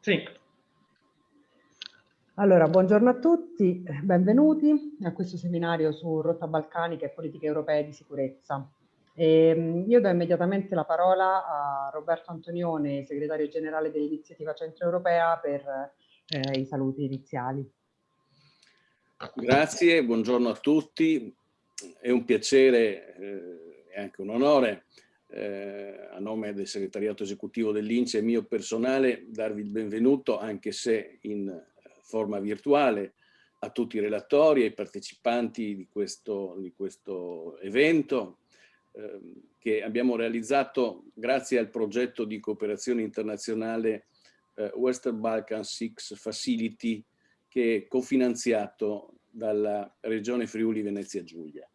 Sì. Allora, buongiorno a tutti, benvenuti a questo seminario su rotta balcanica e politiche europee di sicurezza. E, ehm, io do immediatamente la parola a Roberto Antonione, segretario generale dell'iniziativa centroeuropea, per eh, i saluti iniziali. Grazie, buongiorno a tutti. È un piacere eh, e anche un onore eh, a nome del segretariato esecutivo dell'Ince e mio personale darvi il benvenuto, anche se in forma virtuale, a tutti i relatori e ai partecipanti di questo, di questo evento eh, che abbiamo realizzato grazie al progetto di cooperazione internazionale eh, Western Balkan Six Facility che è cofinanziato dalla regione Friuli Venezia Giulia.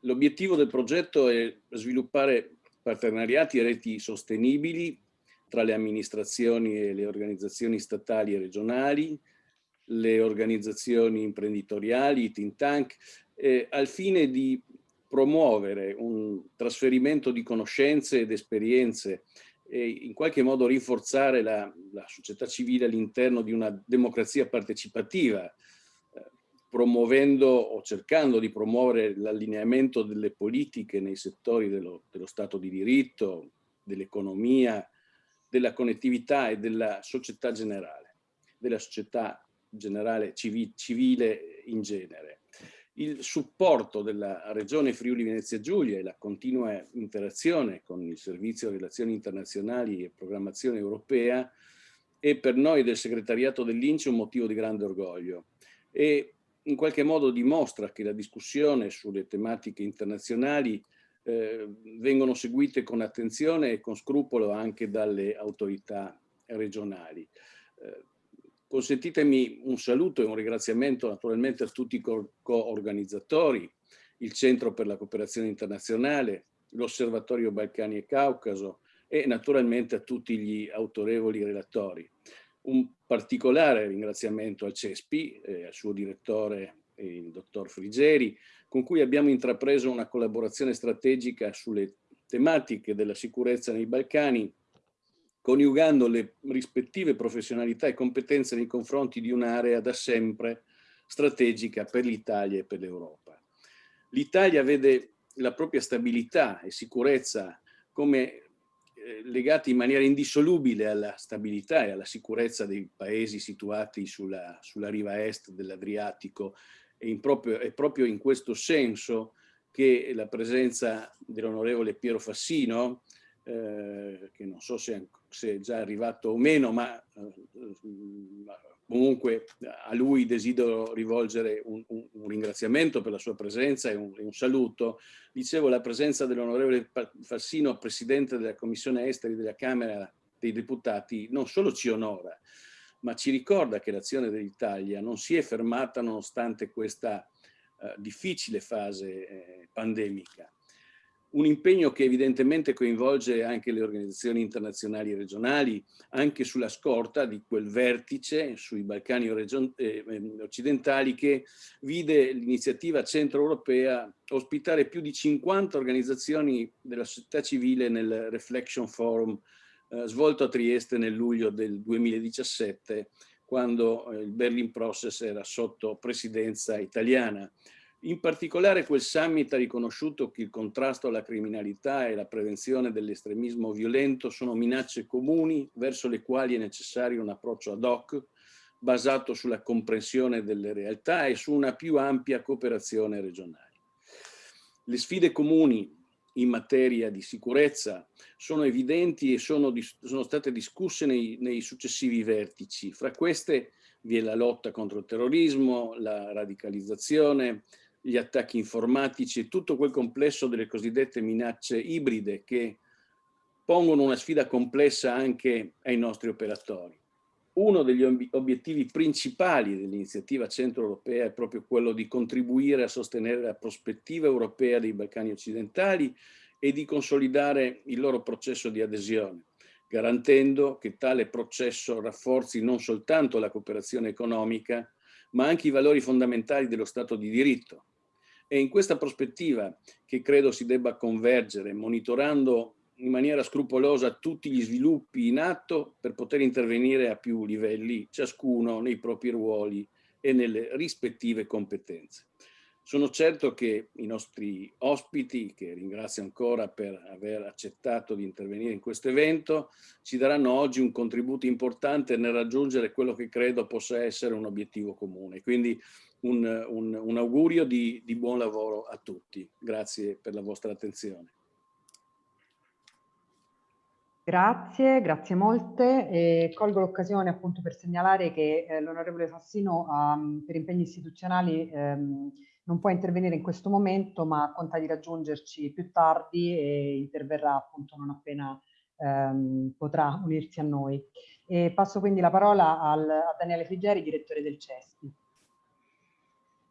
L'obiettivo del progetto è sviluppare partenariati e reti sostenibili tra le amministrazioni e le organizzazioni statali e regionali, le organizzazioni imprenditoriali, i think tank, eh, al fine di promuovere un trasferimento di conoscenze ed esperienze e in qualche modo rinforzare la, la società civile all'interno di una democrazia partecipativa promuovendo o cercando di promuovere l'allineamento delle politiche nei settori dello, dello Stato di diritto, dell'economia, della connettività e della società generale, della società generale civi, civile in genere. Il supporto della Regione Friuli Venezia Giulia e la continua interazione con il Servizio Relazioni Internazionali e Programmazione Europea è per noi del segretariato dell'Ince un motivo di grande orgoglio. E in qualche modo dimostra che la discussione sulle tematiche internazionali eh, vengono seguite con attenzione e con scrupolo anche dalle autorità regionali. Eh, consentitemi un saluto e un ringraziamento naturalmente a tutti i co-organizzatori, il Centro per la Cooperazione Internazionale, l'Osservatorio Balcani e Caucaso e naturalmente a tutti gli autorevoli relatori. Un particolare ringraziamento al CESPI, eh, al suo direttore, il dottor Frigeri, con cui abbiamo intrapreso una collaborazione strategica sulle tematiche della sicurezza nei Balcani, coniugando le rispettive professionalità e competenze nei confronti di un'area da sempre strategica per l'Italia e per l'Europa. L'Italia vede la propria stabilità e sicurezza come eh, legati in maniera indissolubile alla stabilità e alla sicurezza dei paesi situati sulla, sulla riva est dell'Adriatico. E è proprio in questo senso che la presenza dell'onorevole Piero Fassino, eh, che non so se, se, è già arrivato o meno, ma eh, Comunque a lui desidero rivolgere un, un, un, ringraziamento per la sua presenza e un, un saluto. Dicevo, la presenza dell'onorevole Fassino, Presidente della Commissione Esteri della Camera dei Deputati, non solo ci onora, ma ci ricorda che l'azione dell'Italia non si è fermata nonostante questa eh, difficile fase eh, pandemica un impegno che evidentemente coinvolge anche le organizzazioni internazionali e regionali, anche sulla scorta di quel vertice sui Balcani eh, ehm, occidentali che vide l'iniziativa centro-europea ospitare più di 50 organizzazioni della società civile nel Reflection Forum eh, svolto a Trieste nel luglio del 2017, quando eh, il Berlin Process era sotto presidenza italiana. In particolare quel summit ha riconosciuto che il contrasto alla criminalità e la prevenzione dell'estremismo violento sono minacce comuni verso le quali è necessario un approccio ad hoc basato sulla comprensione delle realtà e su una più ampia cooperazione regionale. Le sfide comuni in materia di sicurezza sono evidenti e sono, sono state discusse nei, nei successivi vertici. Fra queste vi è la lotta contro il terrorismo, la radicalizzazione, gli attacchi informatici e tutto quel complesso delle cosiddette minacce ibride che pongono una sfida complessa anche ai nostri operatori. Uno degli obiettivi principali dell'iniziativa centro-europea è proprio quello di contribuire a sostenere la prospettiva europea dei Balcani occidentali e di consolidare il loro processo di adesione, garantendo che tale processo rafforzi non soltanto la cooperazione economica, ma anche i valori fondamentali dello Stato di diritto, è in questa prospettiva che credo si debba convergere, monitorando in maniera scrupolosa tutti gli sviluppi in atto per poter intervenire a più livelli, ciascuno nei propri ruoli e nelle rispettive competenze. Sono certo che i nostri ospiti, che ringrazio ancora per aver accettato di intervenire in questo evento, ci daranno oggi un contributo importante nel raggiungere quello che credo possa essere un obiettivo comune. Quindi un, un, un augurio di, di buon lavoro a tutti. Grazie per la vostra attenzione. Grazie, grazie molte. E colgo l'occasione appunto per segnalare che eh, l'onorevole Fassino um, per impegni istituzionali um, non può intervenire in questo momento, ma conta di raggiungerci più tardi e interverrà appunto non appena um, potrà unirsi a noi. E passo quindi la parola al, a Daniele Frigeri, direttore del CESPI.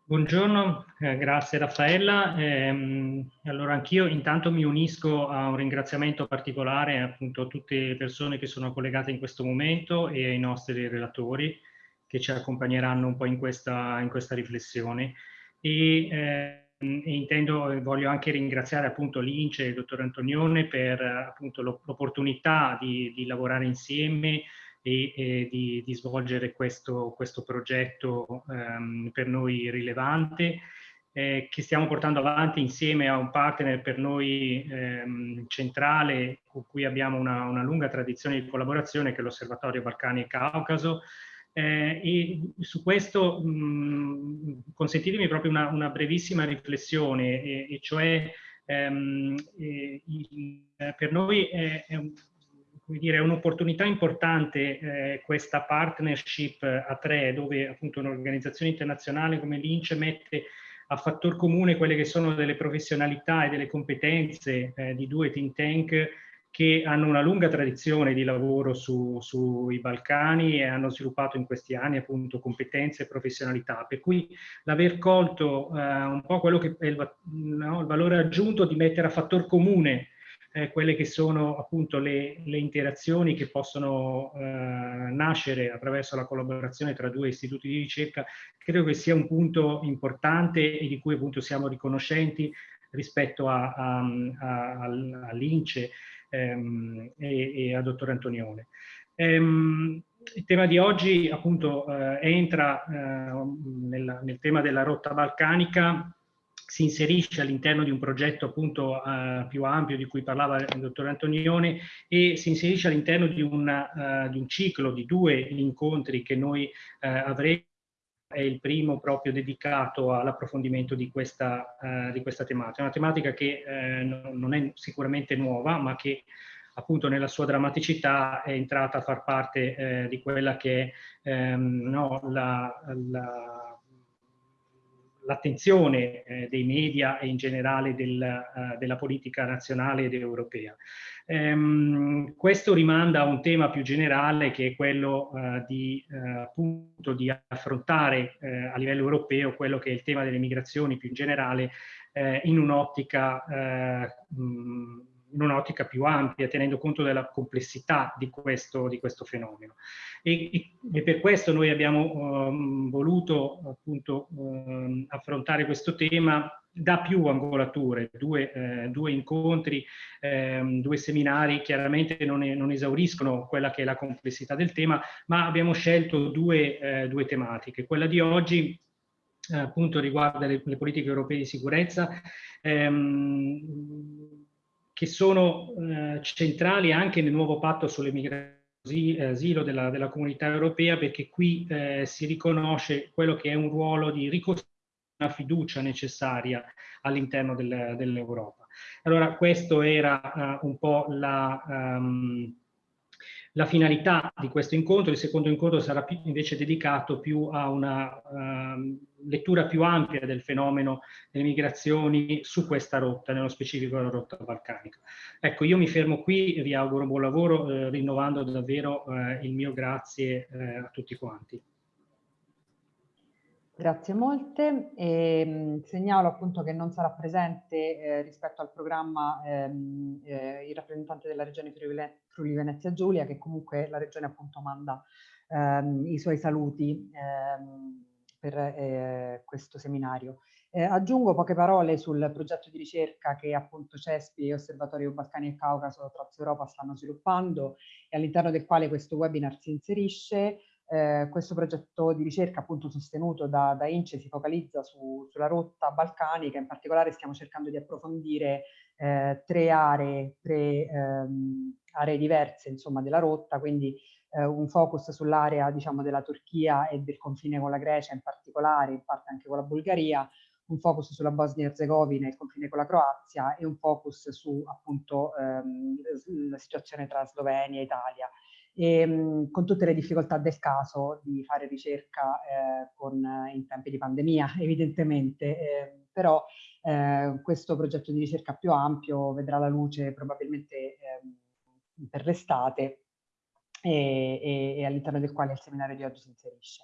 Buongiorno, eh, grazie Raffaella. Eh, allora anch'io intanto mi unisco a un ringraziamento particolare appunto a tutte le persone che sono collegate in questo momento e ai nostri relatori che ci accompagneranno un po' in questa, in questa riflessione. E, eh, e intendo, voglio anche ringraziare appunto l'Ince e il dottor Antonione per appunto l'opportunità di, di lavorare insieme e, e di, di, svolgere questo, questo progetto ehm, per noi rilevante eh, che stiamo portando avanti insieme a un partner per noi ehm, centrale con cui abbiamo una, una, lunga tradizione di collaborazione che è l'Osservatorio Balcani e Caucaso. Eh, e su questo mh, consentitemi proprio una, una brevissima riflessione e, e cioè ehm, e, per noi è, è un, dire, è un'opportunità importante eh, questa partnership a tre, dove appunto un'organizzazione internazionale come l'INCE mette a fattor comune quelle che sono delle professionalità e delle competenze eh, di due think tank che hanno una lunga tradizione di lavoro su, sui Balcani e hanno sviluppato in questi anni appunto competenze e professionalità, per cui l'aver colto eh, un po' quello che è il, no, il valore aggiunto di mettere a fattor comune eh, quelle che sono appunto le, le interazioni che possono eh, nascere attraverso la collaborazione tra due istituti di ricerca, credo che sia un punto importante e di cui appunto siamo riconoscenti rispetto all'Ince ehm, e, e a dottor Antonione. Ehm, il tema di oggi appunto eh, entra eh, nel, nel tema della rotta balcanica si inserisce all'interno di un progetto appunto uh, più ampio di cui parlava il dottor Antonione e si inserisce all'interno di, uh, di, un ciclo di due incontri che noi uh, avremo. È il primo proprio dedicato all'approfondimento di, questa, di questa tematica, una tematica che non è sicuramente nuova ma che appunto nella sua drammaticità è entrata a far parte di quella che è ehm, no, la, la l'attenzione eh, dei media e in generale del, uh, della politica nazionale ed europea. Ehm, questo rimanda a un tema più generale che è quello uh, di, uh, appunto, di affrontare a livello europeo quello che è il tema delle migrazioni più in generale in un'ottica in un'ottica più ampia, tenendo conto della complessità di questo, di questo fenomeno. E, e, per questo noi abbiamo um, voluto appunto um, affrontare questo tema da più angolature, due, eh, due incontri, eh, due seminari, chiaramente non, è, non, esauriscono quella che è la complessità del tema, ma abbiamo scelto due, eh, due tematiche. Quella di oggi eh, appunto riguarda le, le, politiche europee di sicurezza, ehm, che sono eh, centrali anche nel nuovo patto sulle migrazioni asilo della, della, comunità europea perché qui eh, si riconosce quello che è un ruolo di ricostruire una fiducia necessaria all'interno del, dell'Europa. Allora questo era uh, un po' la, um, la finalità di questo incontro, il secondo incontro sarà invece dedicato più a una uh, lettura più ampia del fenomeno delle migrazioni su questa rotta, nello specifico la rotta balcanica. Ecco, io mi fermo qui, vi auguro buon lavoro, eh, rinnovando davvero eh, il mio grazie eh, a tutti quanti. Grazie molte. E, ehm, segnalo appunto che non sarà presente eh, rispetto al programma ehm, eh, il rappresentante della regione Friuli Venezia Giulia, che comunque la regione appunto manda ehm, i suoi saluti ehm, per eh, questo seminario. Eh, aggiungo poche parole sul progetto di ricerca che appunto CESPI e Osservatorio Balcani e Caucaso Trans Europa stanno sviluppando e all'interno del quale questo webinar si inserisce. Eh, questo progetto di ricerca appunto sostenuto da, da INCE si focalizza su, sulla rotta balcanica, in particolare stiamo cercando di approfondire eh, tre aree, tre ehm, aree diverse insomma della rotta, quindi eh, un focus sull'area diciamo della Turchia e del confine con la Grecia in particolare, in parte anche con la Bulgaria, un focus sulla Bosnia e Herzegovina e il confine con la Croazia e un focus su appunto ehm, la situazione tra Slovenia e Italia. E, mh, con tutte le difficoltà del caso di fare ricerca eh, con, in tempi di pandemia, evidentemente, eh, però eh, questo progetto di ricerca più ampio vedrà la luce probabilmente ehm, per l'estate e, e, e all'interno del quale il seminario di oggi si inserisce.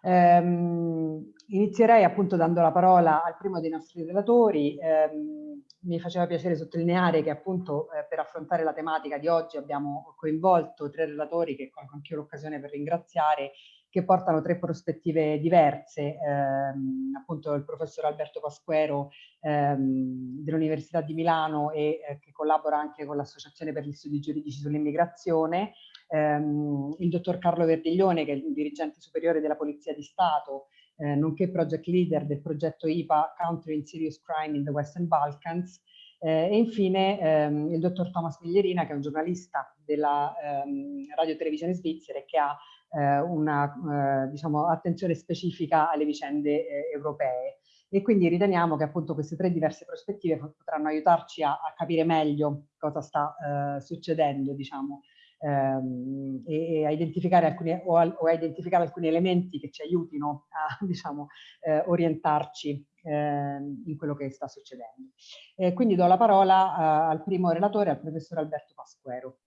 Um, inizierei appunto dando la parola al primo dei nostri relatori. Um, mi faceva piacere sottolineare che appunto eh, per affrontare la tematica di oggi abbiamo coinvolto tre relatori che colgo anche l'occasione per ringraziare che portano tre prospettive diverse, ehm, appunto il professor Alberto Pasquero ehm, dell'Università di Milano e eh, che collabora anche con l'Associazione per gli Studi Giuridici sull'Immigrazione, ehm, il dottor Carlo Verdiglione che è il dirigente superiore della Polizia di Stato, eh, nonché project leader del progetto IPA Country in Serious Crime in the Western Balkans, eh, e infine ehm, il dottor Thomas Miglierina, che è un giornalista della ehm, Radio Televisione Svizzera e che ha eh, una eh, diciamo, attenzione specifica alle vicende eh, europee. E quindi riteniamo che appunto queste tre diverse prospettive potranno aiutarci a, a capire meglio cosa sta eh, succedendo, diciamo, ehm, e, a identificare alcuni, o, a, o a identificare alcuni elementi che ci aiutino a diciamo, eh, orientarci eh, in quello che sta succedendo. Eh, quindi do la parola uh, al primo relatore, al professor Alberto Pasquero.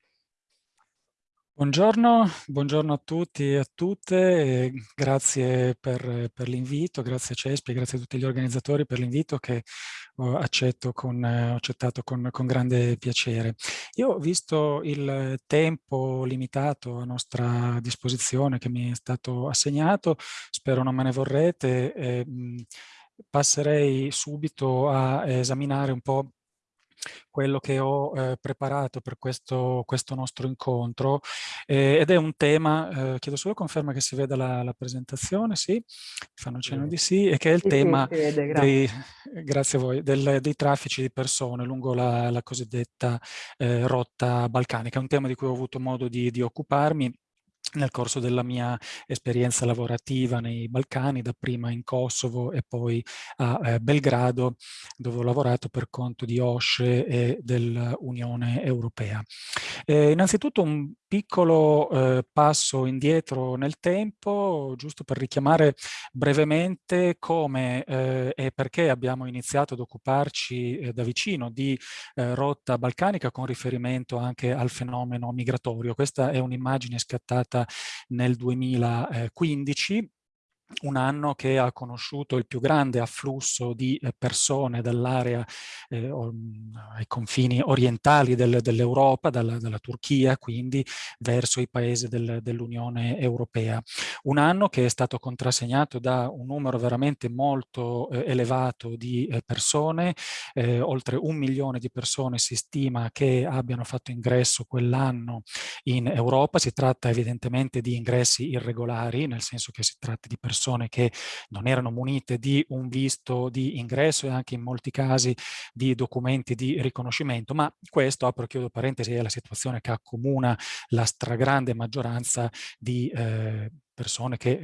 Buongiorno, buongiorno, a tutti e a tutte, grazie per, per l'invito, grazie a Cespi, grazie a tutti gli organizzatori per l'invito che ho, con, ho accettato con, con, grande piacere. Io visto il tempo limitato a nostra disposizione che mi è stato assegnato, spero non me ne vorrete, eh, passerei subito a esaminare un po' quello che ho eh, preparato per questo, questo nostro incontro eh, ed è un tema, eh, chiedo solo conferma che si veda la, la presentazione, sì, fanno cenno di sì, e che è il sì, tema sì, vede, grazie. Dei, grazie a voi, del, dei traffici di persone lungo la, la cosiddetta eh, rotta balcanica, è un tema di cui ho avuto modo di, di occuparmi nel corso della mia esperienza lavorativa nei Balcani, dapprima in Kosovo e poi a eh, Belgrado, dove ho lavorato per conto di OSCE e dell'Unione Europea. Eh, innanzitutto un piccolo eh, passo indietro nel tempo, giusto per richiamare brevemente come eh, e perché abbiamo iniziato ad occuparci eh, da vicino di eh, rotta balcanica con riferimento anche al fenomeno migratorio. Questa è un'immagine scattata nel 2015 un anno che ha conosciuto il più grande afflusso di eh, persone dall'area eh, ai confini orientali del, dell'Europa, dalla, dalla, Turchia quindi, verso i paesi del, dell'Unione Europea. Un anno che è stato contrassegnato da un numero veramente molto eh, elevato di eh, persone, eh, oltre un milione di persone si stima che abbiano fatto ingresso quell'anno in Europa. Si tratta evidentemente di ingressi irregolari, nel senso che si tratta di persone persone che non erano munite di un visto di ingresso e anche in molti casi di documenti di riconoscimento, ma questo, apro e chiudo parentesi, è la situazione che accomuna la stragrande maggioranza di eh, persone che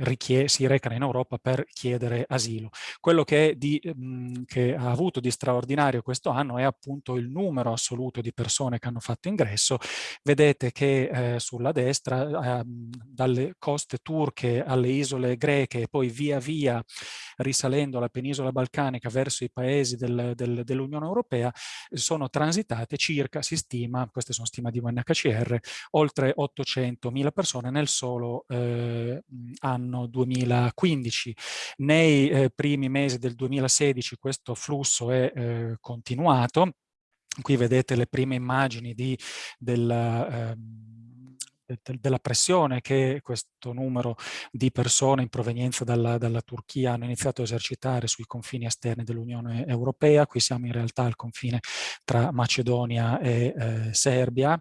si recano in Europa per chiedere asilo. Quello che, di, mh, che, ha avuto di straordinario questo anno è appunto il numero assoluto di persone che hanno fatto ingresso. Vedete che eh, sulla destra, eh, dalle coste turche alle isole greche e poi via via risalendo la penisola balcanica verso i paesi del, del, dell'Unione Europea, sono transitate circa, si stima, queste sono stime di UNHCR, oltre 800.000 persone nel solo eh, anno 2015. Nei eh, primi mesi del 2016 questo flusso è eh, continuato. Qui vedete le prime immagini di, del, ehm, della pressione che questo numero di persone in provenienza dalla, dalla, Turchia hanno iniziato a esercitare sui confini esterni dell'Unione Europea. Qui siamo in realtà al confine tra Macedonia e eh, Serbia,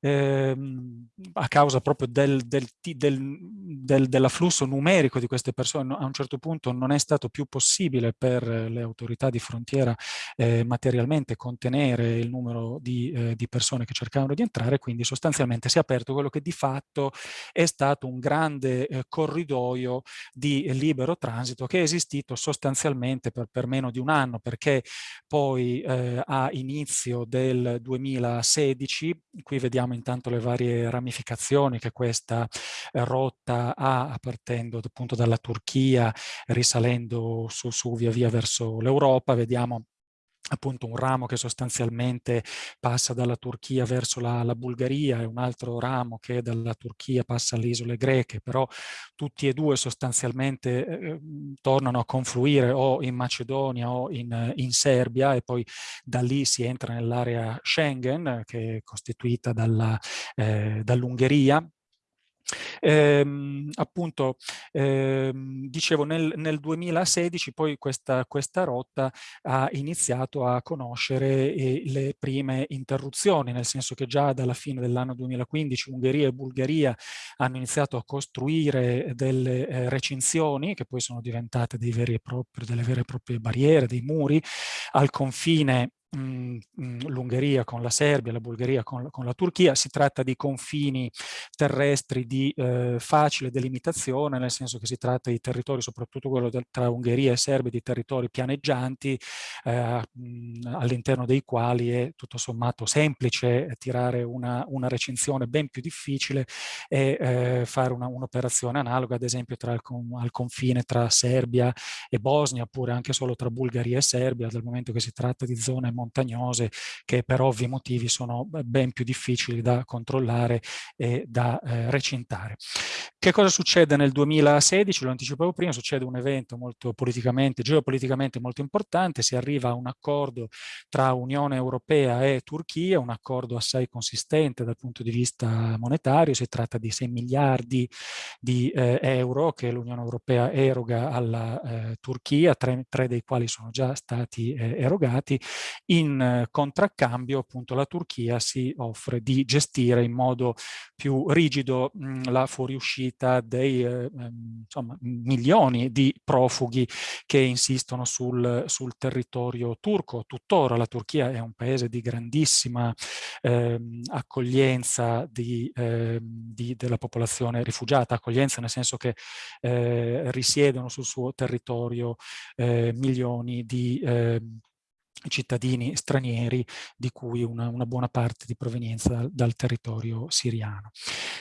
ehm, a causa proprio del, del, del, dell'afflusso numerico di queste persone. A un certo punto non è stato più possibile per le autorità di frontiera eh, materialmente contenere il numero di, eh, di persone che cercavano di entrare, quindi sostanzialmente si è aperto quello che di fatto è stato un grande eh, corridoio di libero transito che è esistito sostanzialmente per, per meno di un anno perché poi eh, a inizio del 2016, qui vediamo intanto le varie ramificazioni che questa eh, rotta ha partendo appunto dalla Turchia, risalendo su, su via via verso l'Europa, vediamo appunto un ramo che sostanzialmente passa dalla Turchia verso la, la, Bulgaria e un altro ramo che dalla Turchia passa alle isole greche, però tutti e due sostanzialmente eh, ehm, tornano a confluire o in Macedonia o in, in, Serbia e poi da lì si entra nell'area Schengen che è costituita eh, dall'Ungheria. dall Ehm, appunto, ehm, dicevo, nel, nel, 2016 poi questa, questa, rotta ha iniziato a conoscere eh, le prime interruzioni, nel senso che già dalla fine dell'anno 2015 Ungheria e Bulgaria hanno iniziato a costruire delle eh, recinzioni che poi sono diventate propri, delle vere e proprie barriere, dei muri al confine l'Ungheria con la Serbia, la Bulgaria con, con, la Turchia, si tratta di confini terrestri di eh, facile delimitazione, nel senso che si tratta di territori, soprattutto quello del, tra Ungheria e Serbia, di territori pianeggianti, eh, all'interno dei quali è tutto sommato semplice tirare una, una recinzione ben più difficile e eh, fare un'operazione un analoga, ad esempio, tra il, al confine tra Serbia e Bosnia, oppure anche solo tra Bulgaria e Serbia, dal momento che si tratta di zone molto montagnose che per ovvi motivi sono ben più difficili da controllare e da eh, recintare. Che cosa succede nel 2016? Lo anticipavo prima, succede un evento molto politicamente, geopoliticamente molto importante, si arriva a un accordo tra Unione Europea e Turchia, un accordo assai consistente dal punto di vista monetario, si tratta di 6 miliardi di eh, euro che l'Unione Europea eroga alla eh, Turchia, tre, tre, dei quali sono già stati eh, erogati, in eh, contraccambio appunto la Turchia si offre di gestire in modo più rigido mh, la fuoriuscita dei eh, ehm, insomma, milioni di profughi che insistono sul, sul, territorio turco. Tuttora la Turchia è un paese di grandissima eh, accoglienza di, eh, di, della popolazione rifugiata, accoglienza nel senso che eh, risiedono sul suo territorio eh, milioni di ehm, cittadini stranieri di cui una, una buona parte di provenienza dal, dal, territorio siriano.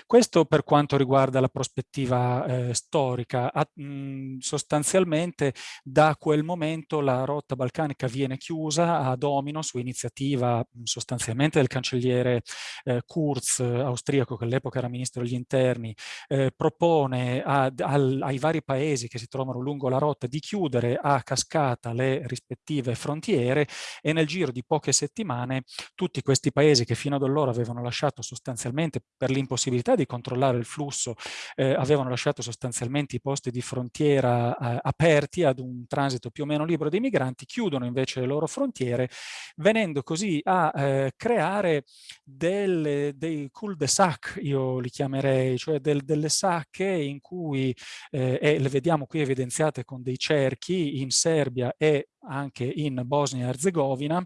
Questo per quanto riguarda la prospettiva eh, storica, a, mh, sostanzialmente da quel momento la rotta balcanica viene chiusa a domino su iniziativa mh, sostanzialmente del cancelliere eh, Kurz, austriaco che all'epoca era ministro degli interni, eh, propone a, al, ai vari paesi che si trovano lungo la rotta di chiudere a cascata le rispettive frontiere e nel giro di poche settimane tutti questi paesi che fino ad allora avevano lasciato sostanzialmente per l'impossibilità di controllare il flusso eh, avevano lasciato sostanzialmente i posti di frontiera eh, aperti ad un transito più o meno libero dei migranti chiudono invece le loro frontiere venendo così a eh, creare delle, dei cul-de-sac io li chiamerei cioè del, delle sacche in cui eh, e le vediamo qui evidenziate con dei cerchi in Serbia e anche in Bosnia e Herzegovina,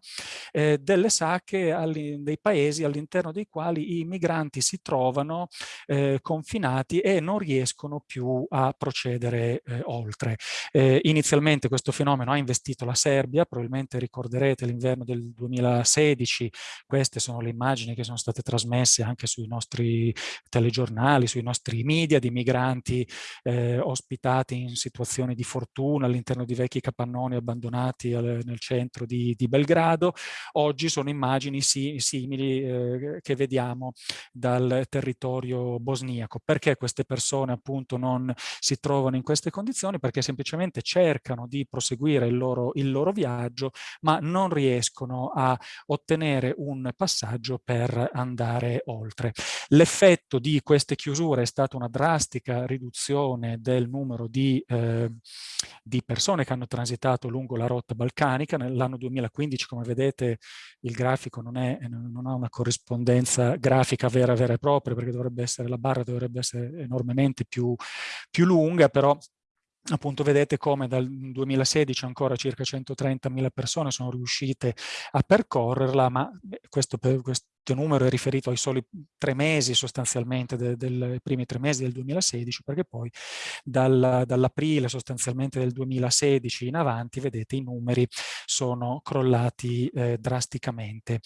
eh, delle sacche dei paesi all'interno dei quali i migranti si trovano eh, confinati e non riescono più a procedere eh, oltre. Eh, inizialmente questo fenomeno ha investito la Serbia, probabilmente ricorderete l'inverno del 2016, queste sono le immagini che sono state trasmesse anche sui nostri telegiornali, sui nostri media di migranti eh, ospitati in situazioni di fortuna all'interno di vecchi capannoni abbandonati fermati al, nel centro di, di, Belgrado, oggi sono immagini si, simili eh, che vediamo dal territorio bosniaco. Perché queste persone appunto non si trovano in queste condizioni? Perché semplicemente cercano di proseguire il loro, il loro viaggio, ma non riescono a ottenere un passaggio per andare oltre. L'effetto di queste chiusure è stata una drastica riduzione del numero di, eh, di persone che hanno transitato lungo la rotta balcanica. Nell'anno 2015, come vedete, il grafico non, è, non ha una corrispondenza grafica vera vera e propria, perché dovrebbe essere, la barra dovrebbe essere enormemente più, più lunga, però appunto vedete come dal 2016 ancora circa 130.000 persone sono riuscite a percorrerla, ma questo, questo numero è riferito ai soli tre mesi sostanzialmente, dei de, primi tre mesi del 2016, perché poi dal, dall'aprile sostanzialmente del 2016 in avanti, vedete, i numeri sono crollati eh, drasticamente.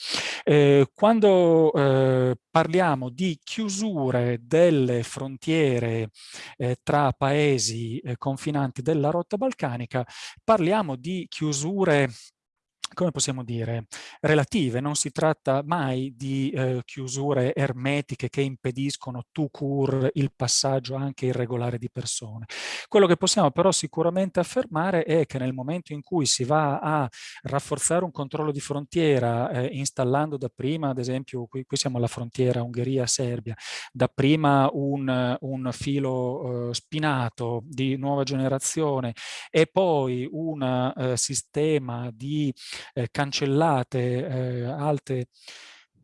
Eh, quando eh, parliamo di chiusure delle frontiere eh, tra paesi eh, confinanti della rotta balcanica, parliamo di chiusure come possiamo dire, relative. Non si tratta mai di eh, chiusure ermetiche che impediscono tu cur il passaggio anche irregolare di persone. Quello che possiamo però sicuramente affermare è che nel momento in cui si va a rafforzare un controllo di frontiera, eh, installando dapprima, ad esempio, qui, qui siamo alla frontiera Ungheria-Serbia, dapprima un, un filo eh, spinato di nuova generazione e poi un eh, sistema di eh, cancellate eh, alte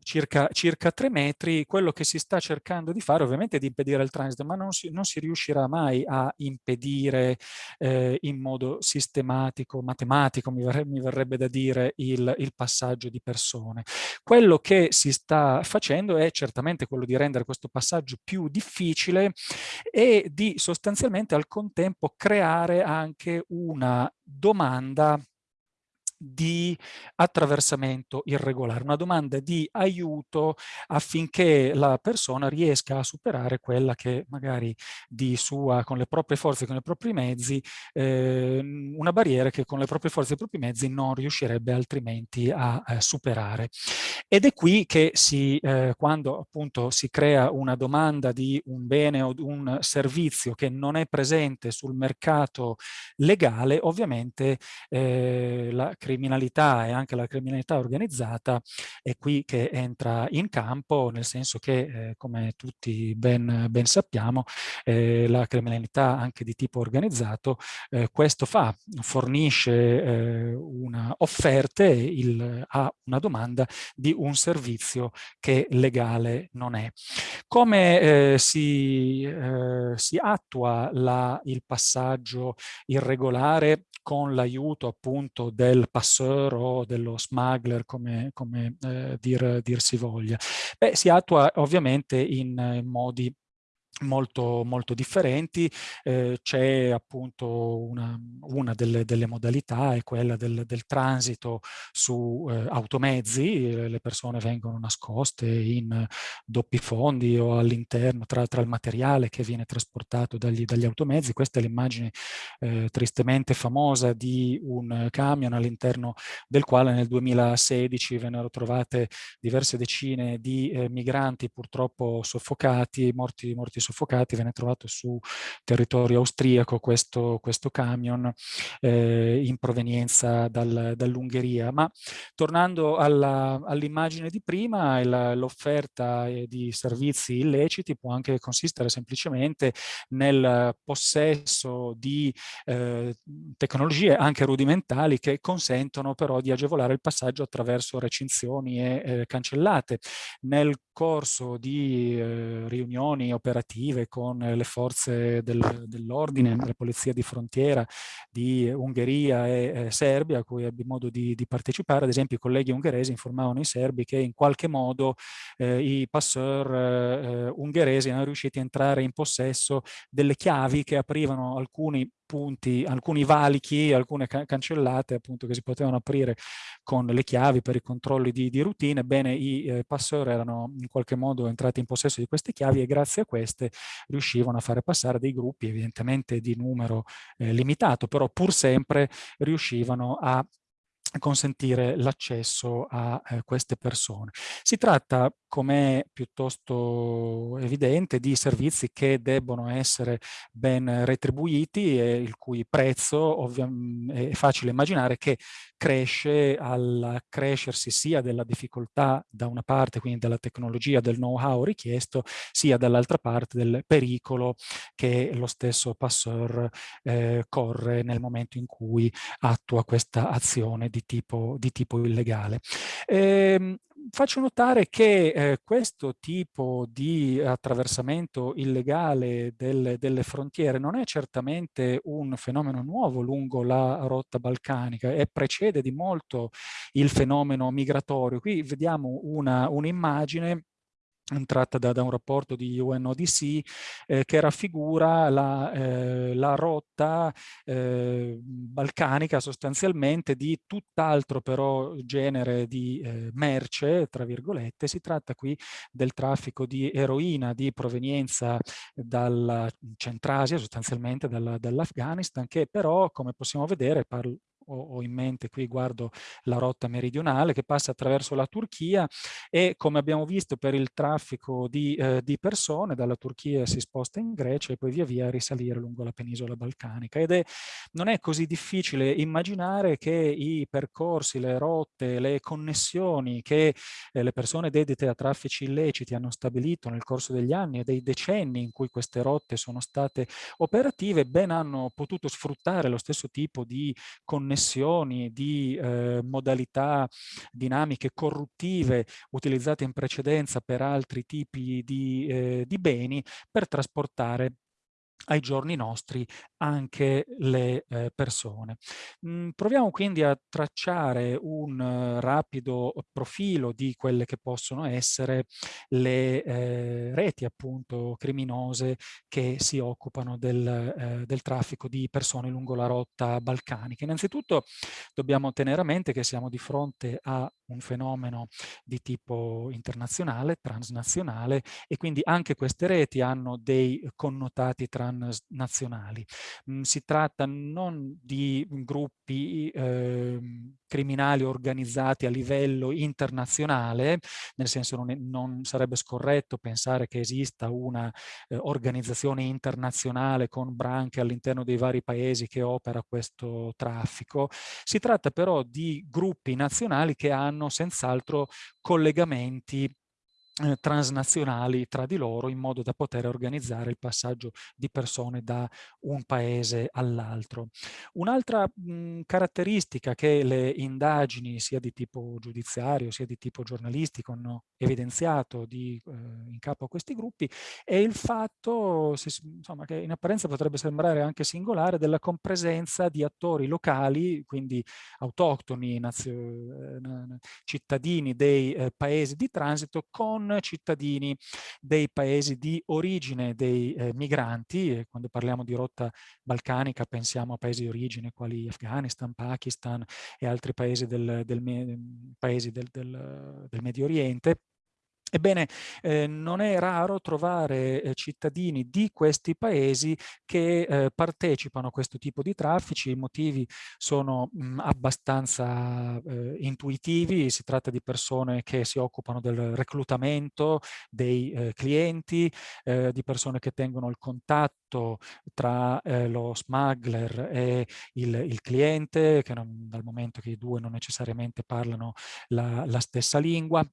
circa, circa 3 metri, quello che si sta cercando di fare ovviamente è di impedire il transito, ma non si, non si riuscirà mai a impedire eh, in modo sistematico, matematico, mi verrebbe, mi verrebbe da dire, il, il, passaggio di persone. Quello che si sta facendo è certamente quello di rendere questo passaggio più difficile e di sostanzialmente al contempo creare anche una domanda di attraversamento irregolare, una domanda di aiuto affinché la persona riesca a superare quella che magari di sua, con le proprie forze, con i propri mezzi, eh, una barriera che con le proprie forze e i propri mezzi non riuscirebbe altrimenti a eh, superare. Ed è qui che si, eh, quando appunto si crea una domanda di un bene o un servizio che non è presente sul mercato legale, ovviamente eh, la criminalità e anche la criminalità organizzata è qui che entra in campo, nel senso che, eh, come tutti ben, ben sappiamo, eh, la criminalità anche di tipo organizzato eh, questo fa, fornisce eh, una offerte il, a una domanda di un servizio che legale non è. Come eh, si, eh, si attua la, il passaggio irregolare con l'aiuto appunto del passeur o dello smuggler, come, come eh, dir, dir, si voglia. Beh, si attua ovviamente in, in modi molto, molto differenti. Eh, C'è appunto una, una delle, delle, modalità, è quella del, del transito su eh, automezzi, le persone vengono nascoste in doppi fondi o all'interno tra, tra, il materiale che viene trasportato dagli, dagli automezzi. Questa è l'immagine eh, tristemente famosa di un camion all'interno del quale nel 2016 vennero trovate diverse decine di eh, migranti purtroppo soffocati, morti, morti soffocati, venne trovato su territorio austriaco questo, questo camion eh, in provenienza dal, dall'Ungheria. Ma tornando all'immagine di prima, l'offerta eh, di servizi illeciti può anche consistere semplicemente nel possesso di eh, tecnologie anche rudimentali che consentono però di agevolare il passaggio attraverso recinzioni e eh, cancellate. Nel corso di eh, riunioni operative operative con le forze del, dell'ordine, la polizia di frontiera di Ungheria e eh, Serbia, a cui ebbi modo di, di, partecipare. Ad esempio i colleghi ungheresi informavano i serbi che in qualche modo eh, i passeur eh, ungheresi erano riusciti a entrare in possesso delle chiavi che aprivano alcuni punti, alcuni valichi, alcune ca cancellate appunto che si potevano aprire con le chiavi per i controlli di, di routine, ebbene i eh, passeur erano in qualche modo entrati in possesso di queste chiavi e grazie a queste riuscivano a fare passare dei gruppi evidentemente di numero eh, limitato, però pur sempre riuscivano a consentire l'accesso a eh, queste persone. Si tratta, come è piuttosto evidente, di servizi che debbono essere ben retribuiti e il cui prezzo è facile immaginare che cresce al crescersi sia della difficoltà da una parte, quindi della tecnologia, del know-how richiesto, sia dall'altra parte del pericolo che lo stesso passeur eh, corre nel momento in cui attua questa azione di tipo, di tipo illegale. Eh, faccio notare che eh, questo tipo di attraversamento illegale delle, delle, frontiere non è certamente un fenomeno nuovo lungo la rotta balcanica e precede di molto il fenomeno migratorio. Qui vediamo un'immagine tratta da, da, un rapporto di UNODC eh, che raffigura la, eh, la rotta eh, balcanica sostanzialmente di tutt'altro però genere di eh, merce, tra virgolette. Si tratta qui del traffico di eroina di provenienza dalla Centrasia, sostanzialmente dall'Afghanistan, che però, come possiamo vedere, parlo, ho, in mente qui guardo la rotta meridionale che passa attraverso la Turchia e come abbiamo visto per il traffico di, eh, di persone dalla Turchia si sposta in Grecia e poi via via risalire lungo la penisola balcanica. Ed è, non è così difficile immaginare che i percorsi, le rotte, le connessioni che eh, le persone dedite a traffici illeciti hanno stabilito nel corso degli anni e dei decenni in cui queste rotte sono state operative ben hanno potuto sfruttare lo stesso tipo di connessioni connessioni, di eh, modalità dinamiche corruttive utilizzate in precedenza per altri tipi di, eh, di beni per trasportare ai giorni nostri anche le eh, persone. Mm, proviamo quindi a tracciare un uh, rapido profilo di quelle che possono essere le eh, reti appunto criminose che si occupano del, eh, del, traffico di persone lungo la rotta balcanica. Innanzitutto dobbiamo tenere a mente che siamo di fronte a un fenomeno di tipo internazionale, transnazionale e quindi anche queste reti hanno dei connotati transnazionali. Mm, si tratta non di gruppi eh, criminali organizzati a livello internazionale, nel senso non, è, non sarebbe scorretto pensare che esista una eh, organizzazione internazionale con branche all'interno dei vari paesi che opera questo traffico. Si tratta però di gruppi nazionali che hanno senz'altro collegamenti eh, transnazionali tra di loro in modo da poter organizzare il passaggio di persone da un paese all'altro. Un'altra caratteristica che le indagini sia di tipo giudiziario sia di tipo giornalistico hanno evidenziato di, eh, in capo a questi gruppi è il fatto se, insomma, che in apparenza potrebbe sembrare anche singolare della compresenza di attori locali, quindi autoctoni, eh, cittadini dei eh, paesi di transito con cittadini dei paesi di origine dei eh, migranti, e quando parliamo di rotta balcanica pensiamo a paesi di origine quali Afghanistan, Pakistan e altri paesi del, del, paesi del, del, del Medio Oriente, Ebbene, eh, non è raro trovare eh, cittadini di questi paesi che eh, partecipano a questo tipo di traffici, i motivi sono mh, abbastanza eh, intuitivi, si tratta di persone che si occupano del reclutamento dei eh, clienti, eh, di persone che tengono il contatto tra lo smuggler e il, il cliente, che non, dal momento che i due non necessariamente parlano la, la stessa lingua,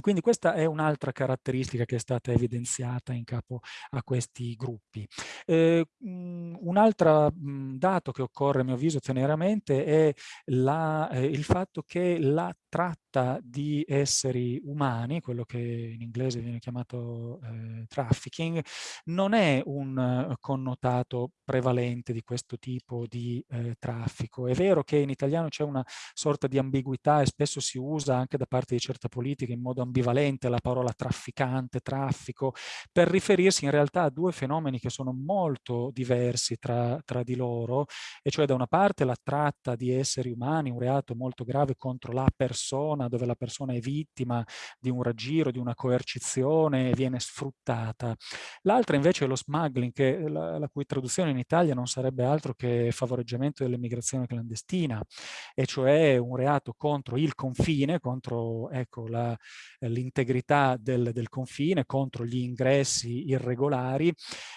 quindi questa è un'altra caratteristica che è stata evidenziata in capo a questi gruppi. Eh, un altro dato che occorre a mio avviso tenere a mente è la, eh, il fatto che la tratta di esseri umani, quello che in inglese viene chiamato eh, trafficking, non è un uh, connotato prevalente di questo tipo di eh, traffico. È vero che in italiano c'è una sorta di ambiguità e spesso si usa anche da parte di certe politiche in modo ambivalente la parola trafficante, traffico, per riferirsi in realtà a due fenomeni che sono molto diversi tra, tra di loro, e cioè da una parte la tratta di esseri umani, un reato molto grave contro la persona, dove la persona è vittima di un raggiro, di una coercizione e viene sfruttata. L'altra invece è lo smuggling, che la, la cui traduzione in Italia non sarebbe altro che favoreggiamento dell'immigrazione clandestina, e cioè un reato contro il confine, contro ecco, l'integrità del, del, confine, contro gli ingressi irregolari,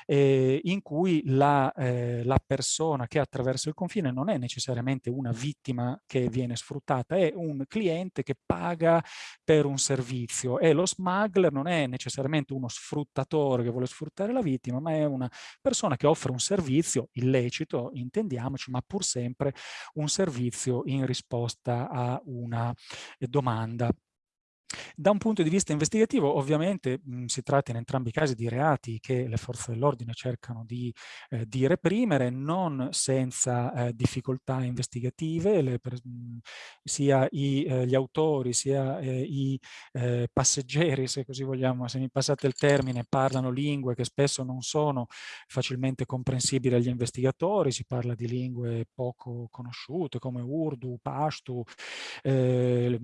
eh, in cui la, eh, la persona che attraversa il confine non è necessariamente una vittima che viene sfruttata, è un cliente che paga per un servizio e lo smuggler non è necessariamente uno sfruttatore che vuole sfruttare la vittima, ma è una persona che offre un servizio illecito, intendiamoci, ma pur sempre un servizio in risposta a una domanda da un punto di vista investigativo, ovviamente mh, si tratta in entrambi i casi di reati che le forze dell'ordine cercano di, eh, di, reprimere, non senza eh, difficoltà investigative, le, per, mh, sia i, eh, gli autori sia eh, i eh, passeggeri, se così vogliamo, se mi passate il termine, parlano lingue che spesso non sono facilmente comprensibili agli investigatori, si parla di lingue poco conosciute come Urdu, Pashtu, eh,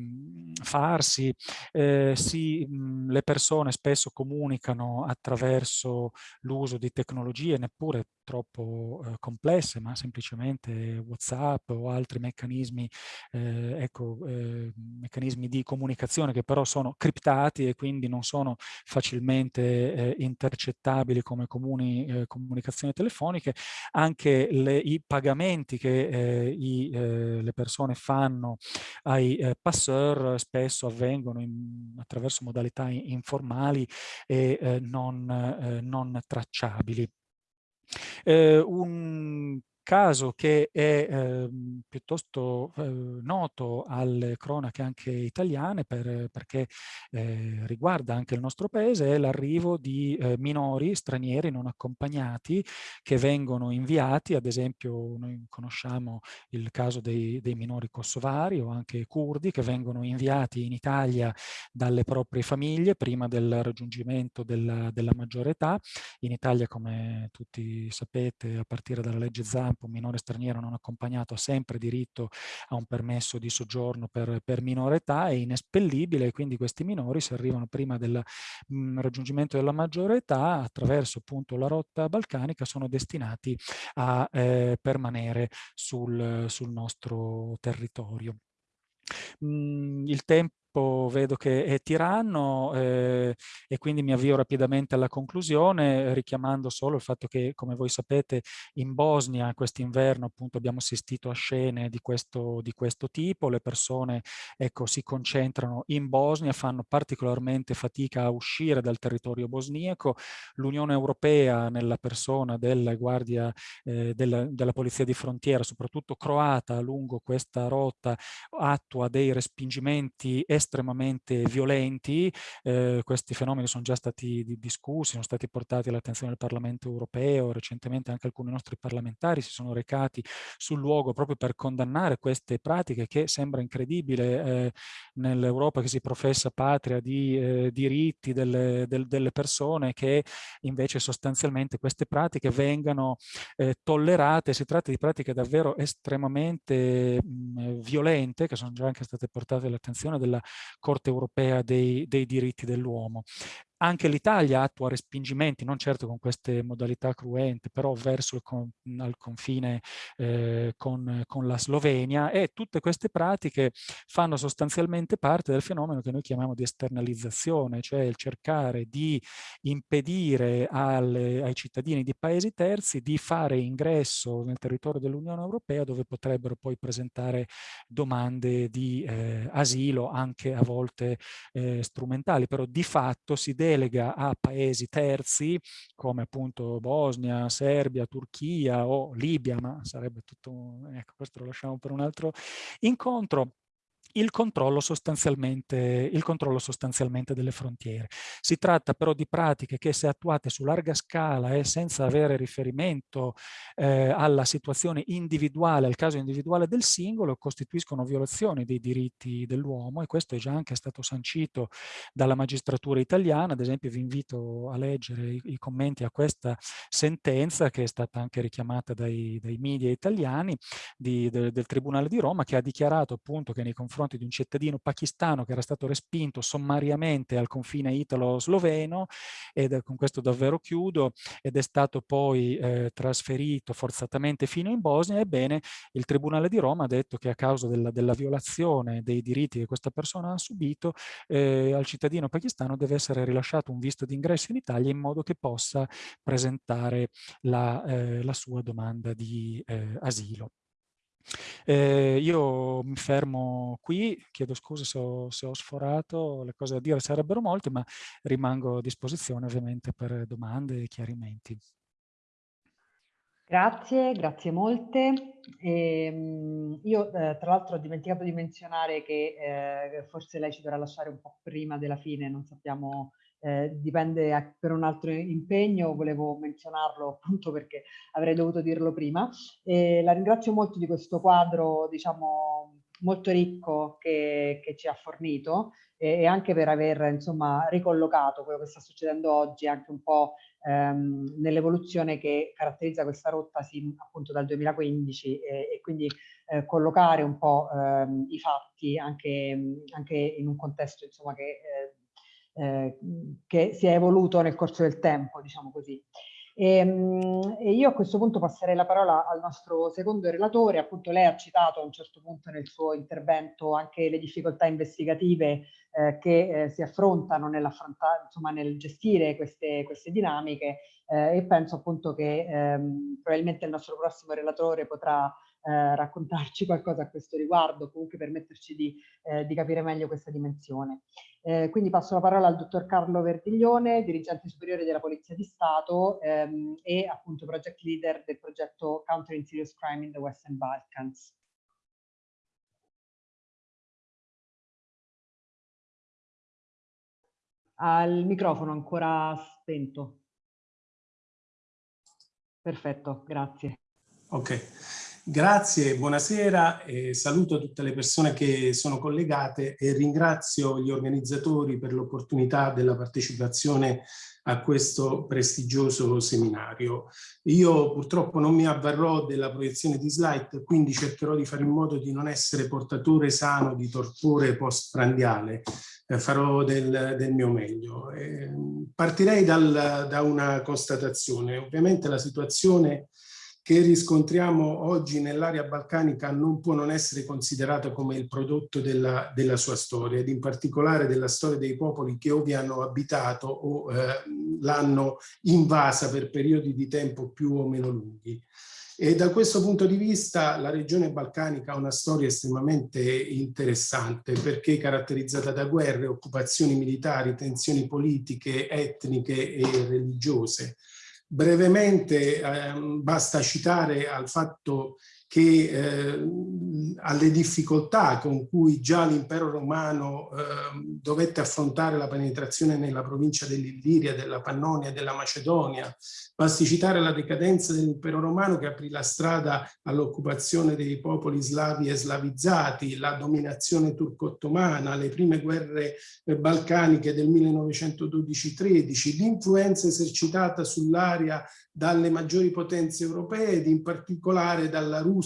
Farsi, eh, si, mh, le persone spesso comunicano attraverso l'uso di tecnologie neppure troppo eh, complesse, ma semplicemente WhatsApp o altri meccanismi, eh, ecco, eh, meccanismi di comunicazione che però sono criptati e quindi non sono facilmente eh, intercettabili come comuni eh, comunicazioni telefoniche. Anche le, i pagamenti che eh, i, le persone fanno ai passeur spesso avvengono in, attraverso modalità informali e non, non tracciabili. Eh, un caso che è eh, piuttosto eh, noto alle cronache anche italiane per, perché eh, riguarda anche il nostro paese è l'arrivo di eh, minori stranieri non accompagnati che vengono inviati, ad esempio noi conosciamo il caso dei, dei minori kosovari o anche curdi che vengono inviati in Italia dalle proprie famiglie prima del raggiungimento della, della maggiore età. In Italia, come tutti sapete, a partire dalla legge Zampa un minore straniero non accompagnato ha sempre diritto a un permesso di soggiorno per, per minore età, è inespellibile e quindi questi minori se arrivano prima del mh, mm, raggiungimento della maggiore età attraverso appunto la rotta balcanica sono destinati a eh, permanere sul, sul nostro territorio. Mm, il tempo tempo vedo che è tiranno eh, e quindi mi avvio rapidamente alla conclusione richiamando solo il fatto che come voi sapete in Bosnia quest'inverno appunto abbiamo assistito a scene di questo, di questo tipo, le persone ecco, si concentrano in Bosnia, fanno particolarmente fatica a uscire dal territorio bosniaco, l'Unione Europea nella persona della Guardia eh, della, della Polizia di Frontiera, soprattutto croata lungo questa rotta, attua dei respingimenti estremamente estremamente violenti. Eh, questi fenomeni sono già stati discussi, sono stati portati all'attenzione del Parlamento europeo, recentemente anche alcuni nostri parlamentari si sono recati sul luogo proprio per condannare queste pratiche che sembra incredibile eh, nell'Europa che si professa patria di eh, diritti delle, del, delle, persone che invece sostanzialmente queste pratiche vengano eh, tollerate. Si tratta di pratiche davvero estremamente mh, violente che sono già anche state portate all'attenzione della Corte europea dei, dei diritti dell'uomo. Anche l'Italia attua respingimenti, non certo con queste modalità cruente, però verso con, al confine eh, con, con, la Slovenia e tutte queste pratiche fanno sostanzialmente parte del fenomeno che noi chiamiamo di esternalizzazione, cioè il cercare di impedire alle, ai cittadini di paesi terzi di fare ingresso nel territorio dell'Unione Europea dove potrebbero poi presentare domande di eh, asilo anche a volte eh, strumentali, però di fatto si deve delega a paesi terzi come appunto Bosnia, Serbia, Turchia o Libia, ma sarebbe tutto, ecco questo lo lasciamo per un altro incontro, il controllo, sostanzialmente, il controllo sostanzialmente delle frontiere. Si tratta però di pratiche che se attuate su larga scala e senza avere riferimento eh, alla situazione individuale, al caso individuale del singolo, costituiscono violazioni dei diritti dell'uomo e questo è già anche stato sancito dalla magistratura italiana. Ad esempio vi invito a leggere i, i commenti a questa sentenza che è stata anche richiamata dai, dai media italiani di, de, del Tribunale di Roma che ha dichiarato appunto che nei confronti di un cittadino pakistano che era stato respinto sommariamente al confine italo-sloveno ed con questo davvero chiudo ed è stato poi eh, trasferito forzatamente fino in Bosnia, ebbene il Tribunale di Roma ha detto che a causa della, della violazione dei diritti che questa persona ha subito eh, al cittadino pakistano deve essere rilasciato un visto d'ingresso in Italia in modo che possa presentare la, eh, la sua domanda di eh, asilo. Eh, io mi fermo qui, chiedo scusa se ho, se ho, sforato, le cose da dire sarebbero molte, ma rimango a disposizione ovviamente per domande e chiarimenti. Grazie, grazie molte. Eh, io eh, tra l'altro ho dimenticato di menzionare che eh, forse lei ci dovrà lasciare un po' prima della fine, non sappiamo eh, dipende a, per un altro impegno, volevo menzionarlo appunto perché avrei dovuto dirlo prima. E la ringrazio molto di questo quadro, diciamo, molto ricco che, che ci ha fornito e, e, anche per aver insomma ricollocato quello che sta succedendo oggi anche un po' ehm, nell'evoluzione che caratterizza questa rotta sin appunto dal 2015 e, e quindi eh, collocare un po' ehm, i fatti anche, anche, in un contesto insomma che eh, eh, che si è evoluto nel corso del tempo, diciamo così. E, ehm, e, io a questo punto passerei la parola al nostro secondo relatore, appunto lei ha citato a un certo punto nel suo intervento anche le difficoltà investigative eh, che eh, si affrontano insomma, nel gestire queste, queste dinamiche eh, e penso appunto che ehm, probabilmente il nostro prossimo relatore potrà eh, raccontarci qualcosa a questo riguardo, comunque permetterci di, eh, di capire meglio questa dimensione. Eh, quindi passo la parola al dottor Carlo Verdiglione, dirigente superiore della Polizia di Stato ehm, e appunto project leader del progetto Countering Serious Crime in the Western Balkans. Al microfono ancora spento. Perfetto, grazie. Ok. Grazie, buonasera, e saluto tutte le persone che sono collegate e ringrazio gli organizzatori per l'opportunità della partecipazione a questo prestigioso seminario. Io purtroppo non mi avvarrò della proiezione di slide, quindi cercherò di fare in modo di non essere portatore sano di torpore postprandiale, eh, farò del, del, mio meglio. Eh, partirei dal, da una constatazione, ovviamente la situazione che riscontriamo oggi nell'area balcanica non può non essere considerata come il prodotto della, della, sua storia ed in particolare della storia dei popoli che o vi hanno abitato o eh, l'hanno invasa per periodi di tempo più o meno lunghi. E da questo punto di vista la regione balcanica ha una storia estremamente interessante perché caratterizzata da guerre, occupazioni militari, tensioni politiche, etniche e religiose Brevemente eh, basta citare al fatto che eh, alle difficoltà con cui già l'impero romano eh, dovette affrontare la penetrazione nella provincia dell'Illiria, della Pannonia della Macedonia. Basti citare la decadenza dell'impero romano che aprì la strada all'occupazione dei popoli slavi e slavizzati, la dominazione turco-ottomana, le prime guerre eh, balcaniche del 1912-13, l'influenza esercitata sull'area dalle maggiori potenze europee ed in particolare dalla Russia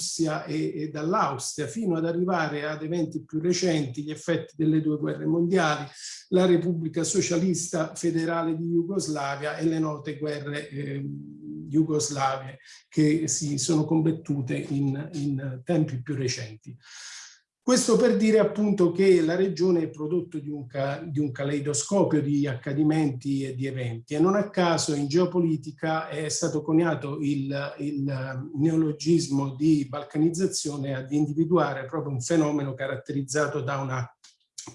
e, e dall'Austria fino ad arrivare ad eventi più recenti, gli effetti delle due guerre mondiali, la Repubblica Socialista Federale di Jugoslavia e le note guerre eh, jugoslave che si sono combattute in, in tempi più recenti. Questo per dire appunto che la regione è prodotto di un, di un, caleidoscopio di accadimenti e di eventi e non a caso in geopolitica è stato coniato il, il neologismo di balcanizzazione ad individuare proprio un fenomeno caratterizzato da una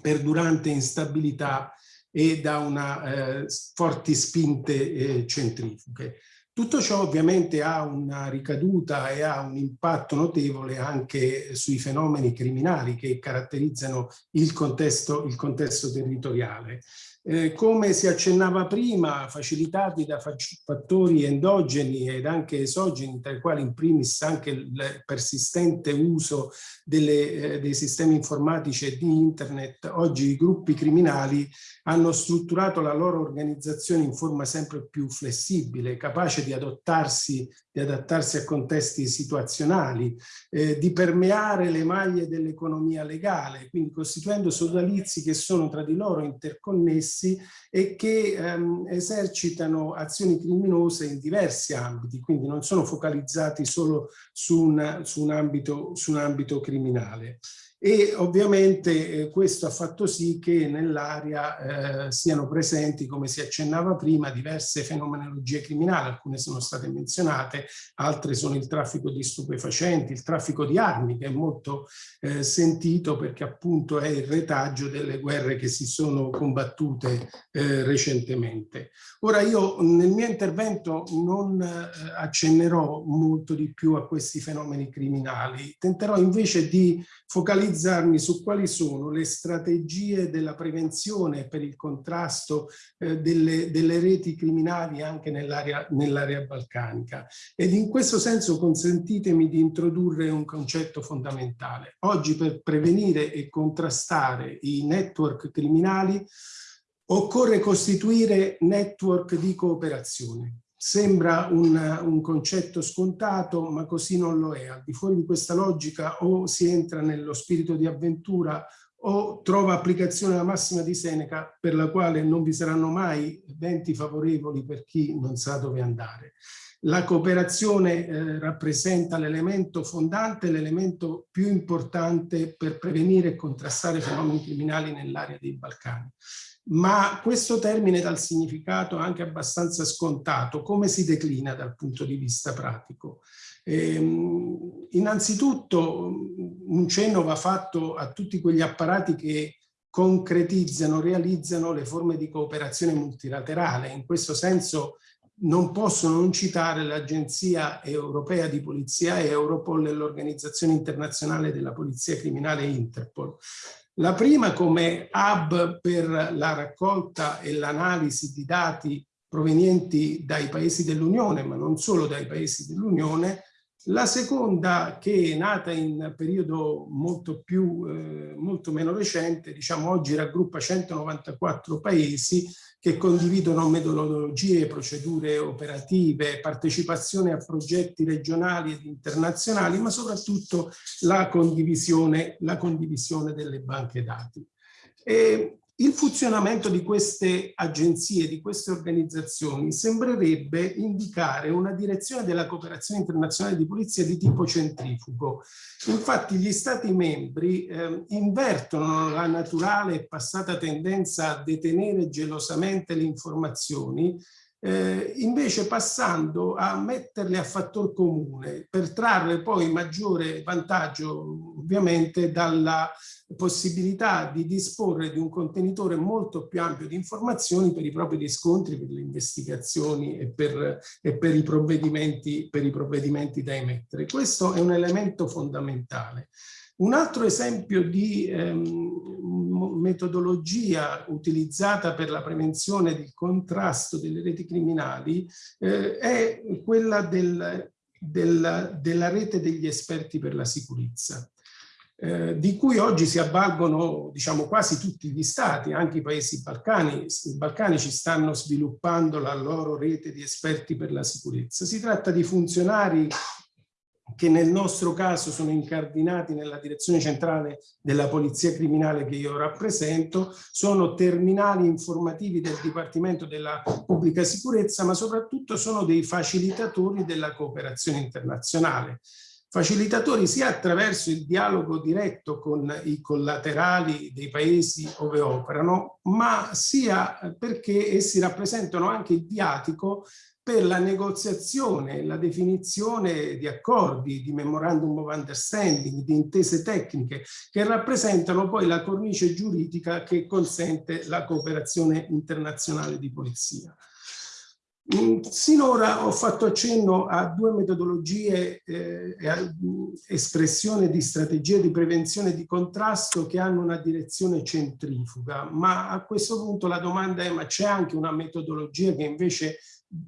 perdurante instabilità e da una eh, forti spinte eh, centrifughe. Tutto ciò ovviamente ha una ricaduta e ha un impatto notevole anche sui fenomeni criminali che caratterizzano il contesto, il contesto territoriale. Eh, come si accennava prima, facilitati da fattori endogeni ed anche esogeni, tra i quali in primis anche il persistente uso delle, eh, dei sistemi informatici e di internet, oggi i gruppi criminali hanno strutturato la loro organizzazione in forma sempre più flessibile, capace di adottarsi di adattarsi a contesti situazionali, eh, di permeare le maglie dell'economia legale, quindi costituendo sodalizi che sono tra di loro interconnessi e che ehm, esercitano azioni criminose in diversi ambiti, quindi non sono focalizzati solo su un, su un, ambito, su un ambito criminale e ovviamente eh, questo ha fatto sì che nell'area eh, siano presenti, come si accennava prima, diverse fenomenologie criminali, alcune sono state menzionate, altre sono il traffico di stupefacenti, il traffico di armi che è molto eh, sentito perché appunto è il retaggio delle guerre che si sono combattute eh, recentemente. Ora io nel mio intervento non eh, accennerò molto di più a questi fenomeni criminali, tenterò invece di focalizzare focalizzarmi su quali sono le strategie della prevenzione per il contrasto eh, delle, delle, reti criminali anche nell'area nell balcanica. Ed in questo senso consentitemi di introdurre un concetto fondamentale. Oggi per prevenire e contrastare i network criminali occorre costituire network di cooperazione. Sembra un, un, concetto scontato, ma così non lo è. Al di fuori di questa logica o si entra nello spirito di avventura o trova applicazione la massima di Seneca per la quale non vi saranno mai venti favorevoli per chi non sa dove andare. La cooperazione eh, rappresenta l'elemento fondante, l'elemento più importante per prevenire e contrastare fenomeni criminali nell'area dei Balcani ma questo termine dal significato anche abbastanza scontato, come si declina dal punto di vista pratico? Ehm, innanzitutto un cenno va fatto a tutti quegli apparati che concretizzano, realizzano le forme di cooperazione multilaterale. In questo senso non posso non citare l'Agenzia Europea di Polizia Europol e l'Organizzazione Internazionale della Polizia Criminale Interpol, la prima come hub per la raccolta e l'analisi di dati provenienti dai paesi dell'Unione, ma non solo dai paesi dell'Unione, la seconda che è nata in periodo molto, più, eh, molto meno recente, diciamo oggi raggruppa 194 paesi che condividono metodologie, procedure operative, partecipazione a progetti regionali ed internazionali, ma soprattutto la condivisione, la condivisione delle banche dati. E il funzionamento di queste agenzie, di queste organizzazioni, sembrerebbe indicare una direzione della cooperazione internazionale di polizia di tipo centrifugo. Infatti gli Stati membri eh, invertono la naturale e passata tendenza a detenere gelosamente le informazioni eh, invece passando a metterle a fattor comune per trarre poi maggiore vantaggio ovviamente dalla possibilità di disporre di un contenitore molto più ampio di informazioni per i propri riscontri, per le investigazioni e per, e per, i, provvedimenti, per i provvedimenti da emettere. Questo è un elemento fondamentale. Un altro esempio di ehm, metodologia utilizzata per la prevenzione del contrasto delle reti criminali eh, è quella del, del, della rete degli esperti per la sicurezza. Eh, di cui oggi si avvalgono diciamo, quasi tutti gli stati, anche i paesi balcani, balcanici stanno sviluppando la loro rete di esperti per la sicurezza. Si tratta di funzionari che nel nostro caso sono incardinati nella direzione centrale della polizia criminale che io rappresento, sono terminali informativi del Dipartimento della Pubblica Sicurezza, ma soprattutto sono dei facilitatori della cooperazione internazionale. Facilitatori sia attraverso il dialogo diretto con i collaterali dei paesi dove operano, ma sia perché essi rappresentano anche il viatico per la negoziazione, la definizione di accordi, di memorandum of understanding, di intese tecniche che rappresentano poi la cornice giuridica che consente la cooperazione internazionale di polizia. Mm, sinora ho fatto accenno a due metodologie eh, e a espressione di strategie di prevenzione e di contrasto che hanno una direzione centrifuga, ma a questo punto la domanda è ma c'è anche una metodologia che invece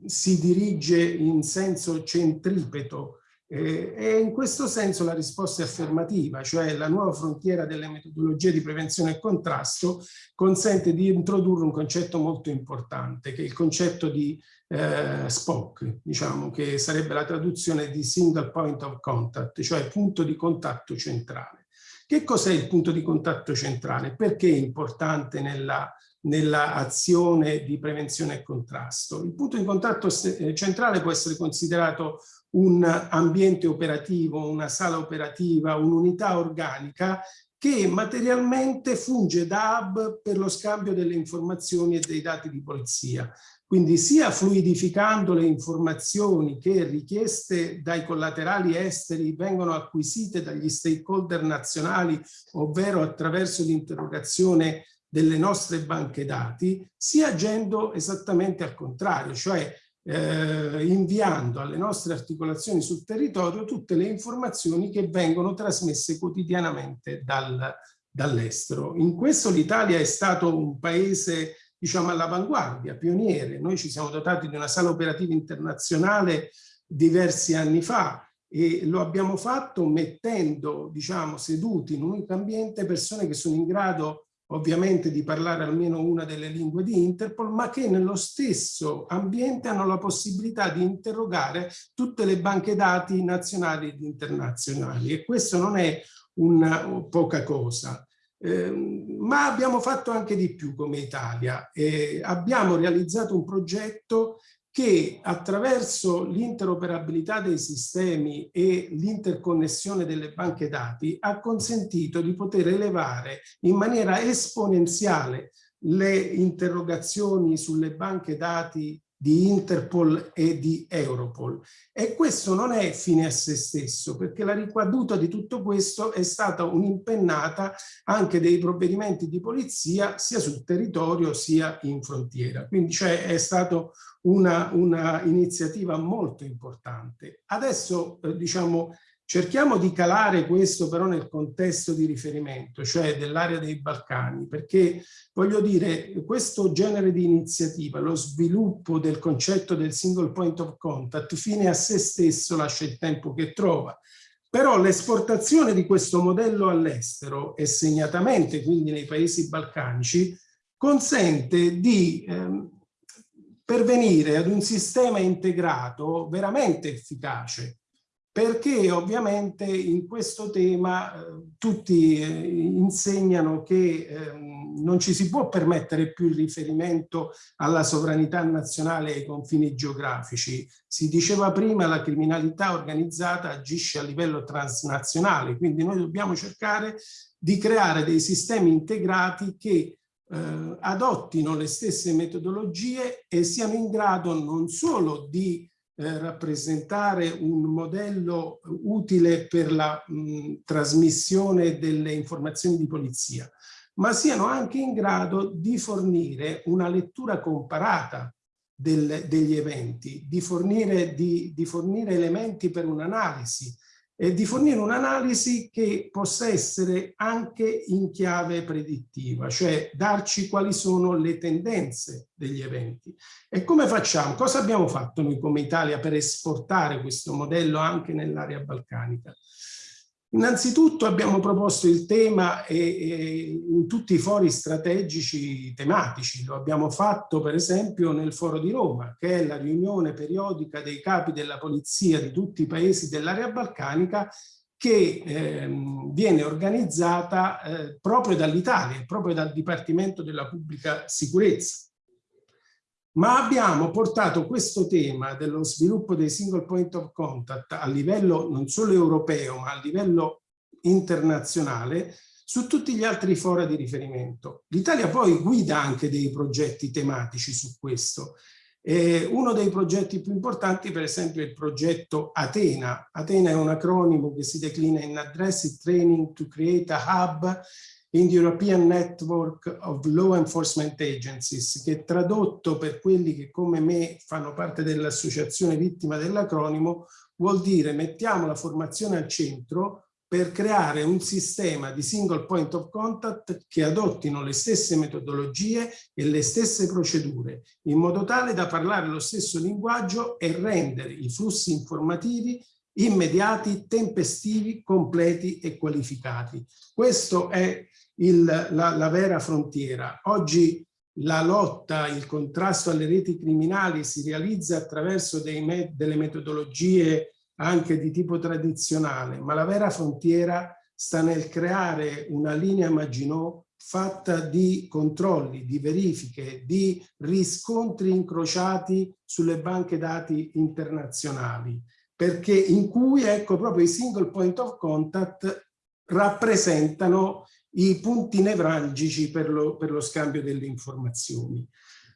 si dirige in senso centripeto eh, e in questo senso la risposta è affermativa, cioè la nuova frontiera delle metodologie di prevenzione e contrasto consente di introdurre un concetto molto importante, che è il concetto di eh, SPOC, diciamo, che sarebbe la traduzione di Single Point of Contact, cioè punto di contatto centrale. Che cos'è il punto di contatto centrale? Perché è importante nella nella azione di prevenzione e contrasto. Il punto di contatto eh, centrale può essere considerato un ambiente operativo, una sala operativa, un'unità organica che materialmente funge da hub per lo scambio delle informazioni e dei dati di polizia. Quindi sia fluidificando le informazioni che richieste dai collaterali esteri vengono acquisite dagli stakeholder nazionali, ovvero attraverso l'interrogazione delle nostre banche dati, sia agendo esattamente al contrario, cioè eh, inviando alle nostre articolazioni sul territorio tutte le informazioni che vengono trasmesse quotidianamente dal, dall'estero. In questo l'Italia è stato un paese diciamo all'avanguardia, pioniere. Noi ci siamo dotati di una sala operativa internazionale diversi anni fa e lo abbiamo fatto mettendo diciamo seduti in un ambiente persone che sono in grado ovviamente di parlare almeno una delle lingue di Interpol, ma che nello stesso ambiente hanno la possibilità di interrogare tutte le banche dati nazionali ed internazionali e questo non è una poca cosa. Eh, ma abbiamo fatto anche di più come Italia. Eh, abbiamo realizzato un progetto che attraverso l'interoperabilità dei sistemi e l'interconnessione delle banche dati ha consentito di poter elevare in maniera esponenziale le interrogazioni sulle banche dati di Interpol e di Europol. E questo non è fine a se stesso, perché la ricaduta di tutto questo è stata un'impennata anche dei provvedimenti di polizia sia sul territorio sia in frontiera. Quindi cioè, è stata una, una, iniziativa molto importante. Adesso eh, diciamo Cerchiamo di calare questo però nel contesto di riferimento, cioè dell'area dei Balcani, perché voglio dire, questo genere di iniziativa, lo sviluppo del concetto del single point of contact, fine a se stesso lascia il tempo che trova. Però l'esportazione di questo modello all'estero e segnatamente quindi nei paesi balcanici consente di ehm, pervenire ad un sistema integrato veramente efficace perché ovviamente in questo tema eh, tutti eh, insegnano che eh, non ci si può permettere più il riferimento alla sovranità nazionale e ai confini geografici. Si diceva prima la criminalità organizzata agisce a livello transnazionale, quindi noi dobbiamo cercare di creare dei sistemi integrati che eh, adottino le stesse metodologie e siano in grado non solo di eh, rappresentare un modello utile per la mh, trasmissione delle informazioni di polizia, ma siano anche in grado di fornire una lettura comparata del, degli eventi, di fornire, di, di fornire elementi per un'analisi, e di fornire un'analisi che possa essere anche in chiave predittiva, cioè darci quali sono le tendenze degli eventi. E come facciamo? Cosa abbiamo fatto noi come Italia per esportare questo modello anche nell'area balcanica? Innanzitutto abbiamo proposto il tema e, e in tutti i fori strategici tematici, lo abbiamo fatto per esempio nel foro di Roma, che è la riunione periodica dei capi della polizia di tutti i paesi dell'area balcanica che ehm, viene organizzata eh, proprio dall'Italia, proprio dal Dipartimento della Pubblica Sicurezza ma abbiamo portato questo tema dello sviluppo dei single point of contact a livello non solo europeo ma a livello internazionale su tutti gli altri fora di riferimento. L'Italia poi guida anche dei progetti tematici su questo. Eh, uno dei progetti più importanti per esempio è il progetto Atena. Atena è un acronimo che si declina in Address Training to Create a Hub in the European Network of Law Enforcement Agencies, che tradotto per quelli che come me fanno parte dell'associazione vittima dell'acronimo, vuol dire mettiamo la formazione al centro per creare un sistema di single point of contact che adottino le stesse metodologie e le stesse procedure, in modo tale da parlare lo stesso linguaggio e rendere i flussi informativi immediati, tempestivi, completi e qualificati. Questo è il, la, la vera frontiera. Oggi la lotta, il contrasto alle reti criminali si realizza attraverso me, delle metodologie anche di tipo tradizionale, ma la vera frontiera sta nel creare una linea Maginot fatta di controlli, di verifiche, di riscontri incrociati sulle banche dati internazionali, perché in cui ecco proprio i single point of contact rappresentano i punti nevralgici per lo, per lo scambio delle informazioni.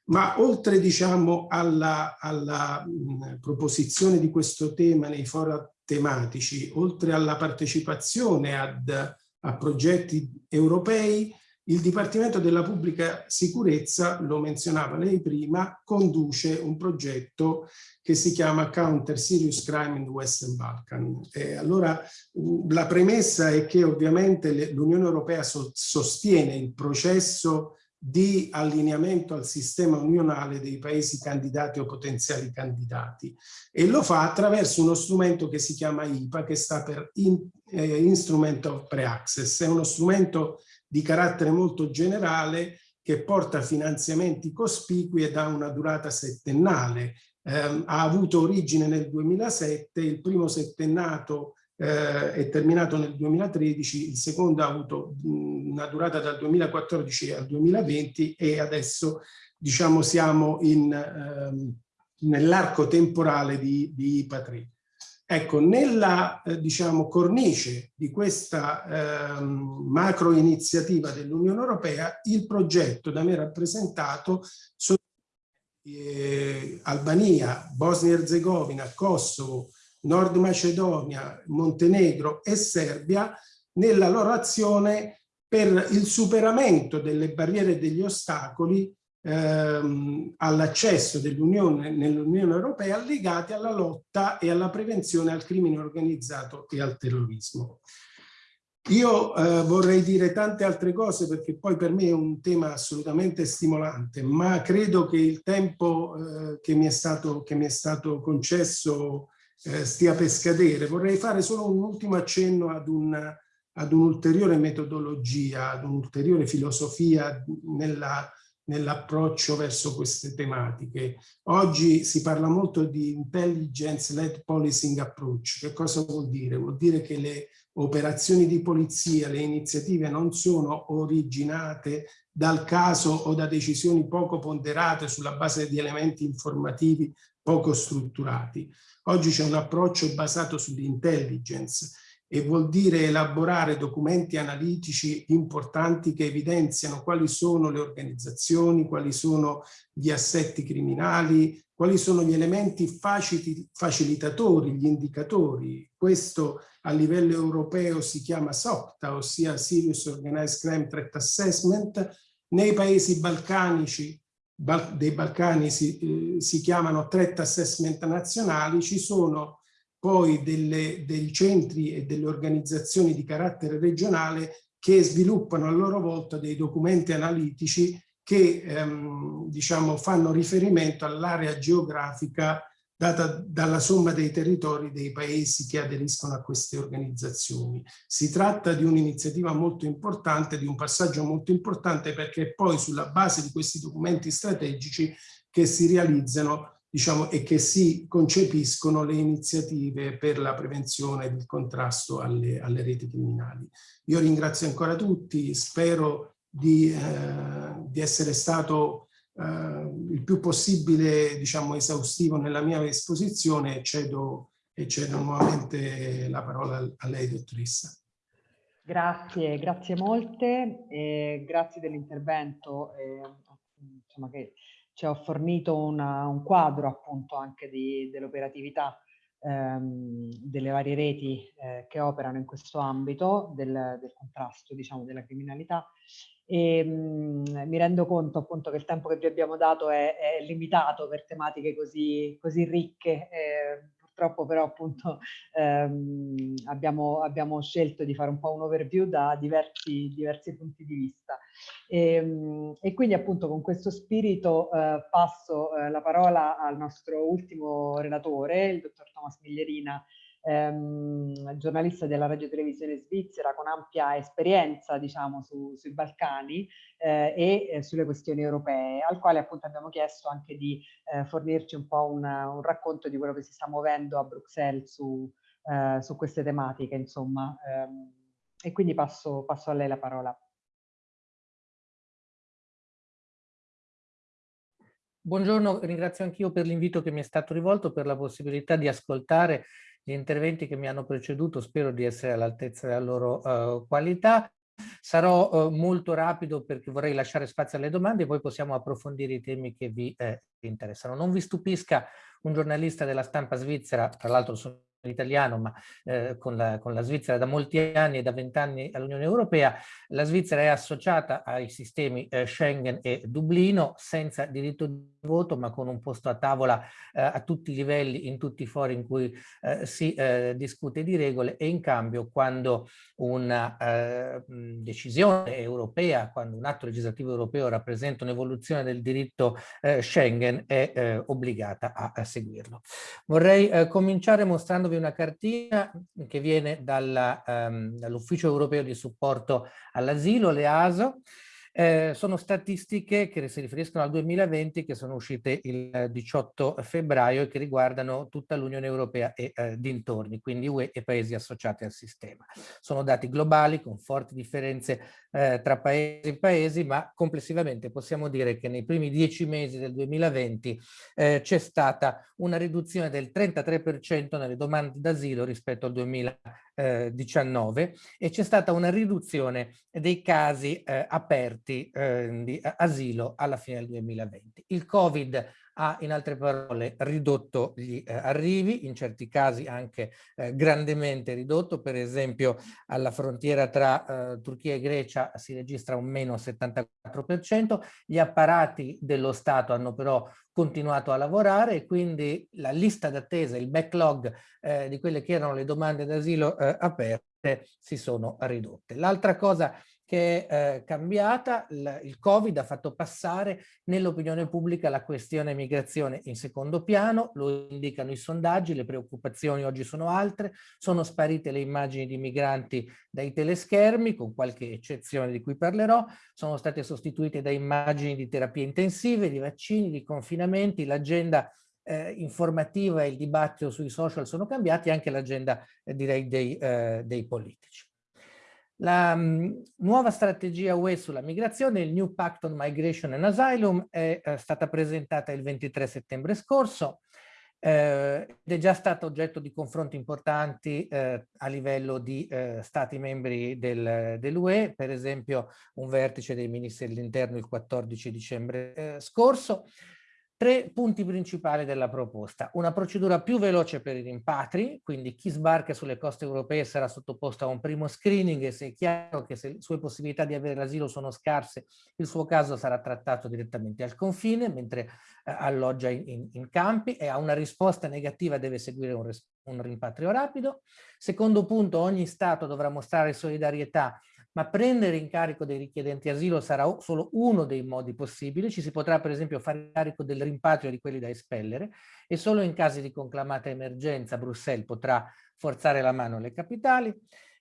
Ma oltre diciamo, alla, alla mh, proposizione di questo tema nei fora tematici, oltre alla partecipazione ad, a progetti europei, il Dipartimento della Pubblica Sicurezza, lo menzionava lei prima, conduce un progetto che si chiama Counter Serious Crime in Western Balkan. E allora la premessa è che ovviamente l'Unione Europea so sostiene il processo di allineamento al sistema unionale dei paesi candidati o potenziali candidati e lo fa attraverso uno strumento che si chiama IPA che sta per in, eh, Instrument of Pre-Access, è uno strumento di carattere molto generale che porta finanziamenti cospicui e dà una durata settennale. Eh, ha avuto origine nel 2007, il primo settennato eh, è terminato nel 2013, il secondo ha avuto una durata dal 2014 al 2020 e adesso diciamo siamo ehm, nell'arco temporale di, di IPA 3. Ecco, nella eh, diciamo, cornice di questa eh, macro iniziativa dell'Unione Europea, il progetto da me rappresentato sono eh, Albania, Bosnia e Herzegovina, Kosovo, Nord Macedonia, Montenegro e Serbia nella loro azione per il superamento delle barriere e degli ostacoli ehm, all'accesso dell'Unione nell'Unione Europea legati alla lotta e alla prevenzione al crimine organizzato e al terrorismo. Io eh, vorrei dire tante altre cose perché poi per me è un tema assolutamente stimolante, ma credo che il tempo eh, che, mi stato, che mi è stato concesso eh, stia per scadere. Vorrei fare solo un ultimo accenno ad un'ulteriore metodologia, ad un'ulteriore filosofia nella nell'approccio verso queste tematiche. Oggi si parla molto di intelligence-led policing approach. Che cosa vuol dire? Vuol dire che le operazioni di polizia, le iniziative non sono originate dal caso o da decisioni poco ponderate sulla base di elementi informativi poco strutturati. Oggi c'è un approccio basato sull'intelligence e vuol dire elaborare documenti analitici importanti che evidenziano quali sono le organizzazioni, quali sono gli assetti criminali, quali sono gli elementi facilitatori, gli indicatori. Questo a livello europeo si chiama SOCTA, ossia Serious Organized Crime Threat Assessment. Nei paesi balcanici dei Balcani si, eh, si chiamano threat assessment nazionali, ci sono poi delle, dei centri e delle organizzazioni di carattere regionale che sviluppano a loro volta dei documenti analitici che ehm, diciamo, fanno riferimento all'area geografica data dalla somma dei territori dei paesi che aderiscono a queste organizzazioni. Si tratta di un'iniziativa molto importante, di un passaggio molto importante perché poi sulla base di questi documenti strategici che si realizzano diciamo, e che si concepiscono le iniziative per la prevenzione e il contrasto alle, alle reti criminali. Io ringrazio ancora tutti, spero di, eh, di essere stato eh, il più possibile diciamo, esaustivo nella mia esposizione e cedo, e cedo nuovamente la parola a lei, dottoressa. Grazie, grazie molte, eh, grazie dell'intervento che ci ha fornito una, un quadro appunto anche dell'operatività ehm, delle varie reti eh, che operano in questo ambito del, del contrasto diciamo, della criminalità e mh, mm, mi rendo conto appunto che il tempo che vi abbiamo dato è, è limitato per tematiche così, così ricche. Eh, purtroppo però appunto ehm, abbiamo, abbiamo, scelto di fare un po' un overview da diversi, diversi punti di vista. E, ehm, e, quindi appunto con questo spirito eh, passo eh, la parola al nostro ultimo relatore, il dottor Thomas Miglierina, ehm, giornalista della radio televisione svizzera con ampia esperienza diciamo su, sui Balcani eh, e eh, sulle questioni europee, al quale appunto abbiamo chiesto anche di eh, fornirci un po' un, un, racconto di quello che si sta muovendo a Bruxelles su, eh, su queste tematiche, insomma. Ehm, e quindi passo, passo a lei la parola. Buongiorno, ringrazio anch'io per l'invito che mi è stato rivolto, per la possibilità di ascoltare gli interventi che mi hanno preceduto, spero di essere all'altezza della loro uh, qualità. Sarò uh, molto rapido perché vorrei lasciare spazio alle domande e poi possiamo approfondire i temi che vi eh, interessano. Non vi stupisca un giornalista della stampa svizzera, tra l'altro sono italiano, ma eh, con, la, con, la, Svizzera da molti anni e da vent'anni all'Unione Europea, la Svizzera è associata ai sistemi eh, Schengen e Dublino senza diritto di voto, ma con un posto a tavola eh, a tutti i livelli, in tutti i fori in cui eh, si eh, discute di regole e in cambio quando una eh, decisione europea, quando un atto legislativo europeo rappresenta un'evoluzione del diritto Schengen è obbligata a, a, seguirlo. Vorrei cominciare mostrando darvi una cartina che viene um, dall'Ufficio dall Europeo di Supporto all'Asilo, l'EASO, eh, sono statistiche che si riferiscono al 2020 che sono uscite il 18 febbraio e che riguardano tutta l'Unione Europea e eh, dintorni, quindi UE e paesi associati al sistema. Sono dati globali con forti differenze eh, tra paesi e paesi, ma complessivamente possiamo dire che nei primi dieci mesi del 2020 eh, c'è stata una riduzione del 33% nelle domande d'asilo rispetto al 2019 e c'è stata una riduzione dei casi eh, aperti eh, di asilo alla fine del 2020. Il Covid ha in altre parole ridotto gli eh, arrivi, in certi casi anche eh, grandemente ridotto, per esempio alla frontiera tra eh, Turchia e Grecia si registra un meno 74%, gli apparati dello Stato hanno però continuato a lavorare e quindi la lista d'attesa, il backlog eh, di quelle che erano le domande d'asilo eh, aperte si sono ridotte. L'altra cosa che è eh, cambiata, il, il Covid ha fatto passare nell'opinione pubblica la questione migrazione in secondo piano, lo indicano i sondaggi, le preoccupazioni oggi sono altre, sono sparite le immagini di migranti dai teleschermi, con qualche eccezione di cui parlerò, sono state sostituite da immagini di terapie intensive, di vaccini, di confinamenti, l'agenda eh, informativa e il dibattito sui social sono cambiati, anche l'agenda eh, direi dei, eh, dei politici. La um, nuova strategia UE sulla migrazione, il New Pact on Migration and Asylum, è eh, stata presentata il 23 settembre scorso eh, ed è già stata oggetto di confronti importanti eh, a livello di eh, stati membri del, dell'UE, per esempio un vertice dei ministri dell'interno il 14 dicembre eh, scorso. Tre punti principali della proposta. Una procedura più veloce per i rimpatri, quindi chi sbarca sulle coste europee sarà sottoposto a un primo screening e se è chiaro che se le sue possibilità di avere l'asilo sono scarse, il suo caso sarà trattato direttamente al confine, mentre eh, alloggia in, in, in, campi e a una risposta negativa deve seguire un, un rimpatrio rapido. Secondo punto, ogni Stato dovrà mostrare solidarietà ma prendere in carico dei richiedenti asilo sarà solo uno dei modi possibili. Ci si potrà per esempio fare carico del rimpatrio di quelli da espellere e solo in casi di conclamata emergenza Bruxelles potrà forzare la mano alle capitali.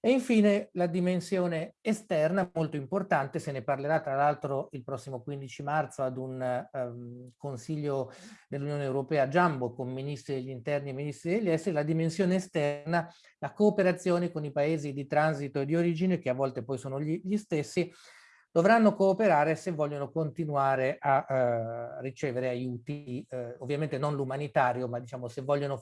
E infine la dimensione esterna, molto importante, se ne parlerà tra l'altro il prossimo 15 marzo ad un um, Consiglio dell'Unione Europea Jumbo con ministri degli interni e ministri degli esteri, la dimensione esterna, la cooperazione con i paesi di transito e di origine, che a volte poi sono gli, gli stessi, dovranno cooperare se vogliono continuare a uh, ricevere aiuti, uh, ovviamente non l'umanitario, ma diciamo se vogliono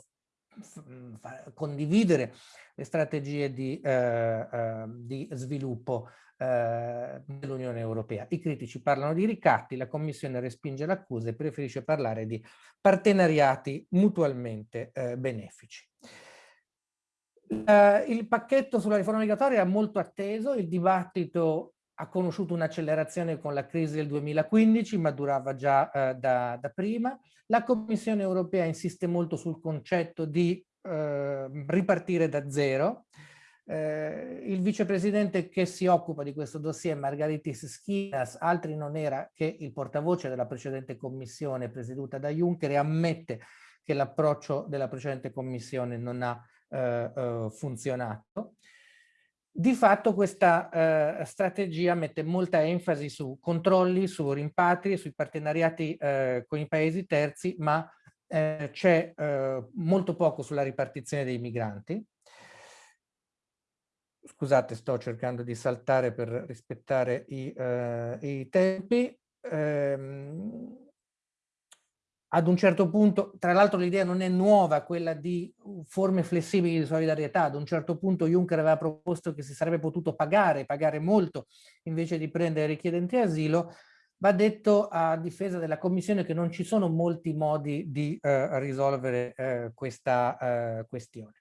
condividere le strategie di, eh, eh, di sviluppo eh, dell'Unione Europea. I critici parlano di ricatti, la Commissione respinge l'accusa e preferisce parlare di partenariati mutualmente eh, benefici. Uh, il pacchetto sulla riforma migratoria è molto atteso, il dibattito ha conosciuto un'accelerazione con la crisi del 2015, ma durava già uh, da, da, prima. La Commissione europea insiste molto sul concetto di uh, ripartire da zero. il vicepresidente che si occupa di questo dossier, Margaritis Schinas, altri non era che il portavoce della precedente commissione presieduta da Juncker e ammette che l'approccio della precedente commissione non ha eh, eh, funzionato. Di fatto questa eh, strategia mette molta enfasi su controlli, su rimpatri, sui partenariati eh, con i paesi terzi, ma eh, c'è eh, molto poco sulla ripartizione dei migranti. Scusate, sto cercando di saltare per rispettare i, i tempi. Ehm, ad un certo punto, tra l'altro l'idea non è nuova, quella di forme flessibili di solidarietà, ad un certo punto Juncker aveva proposto che si sarebbe potuto pagare, pagare molto, invece di prendere richiedenti asilo, va detto a difesa della Commissione che non ci sono molti modi di eh, risolvere eh, questa eh, questione.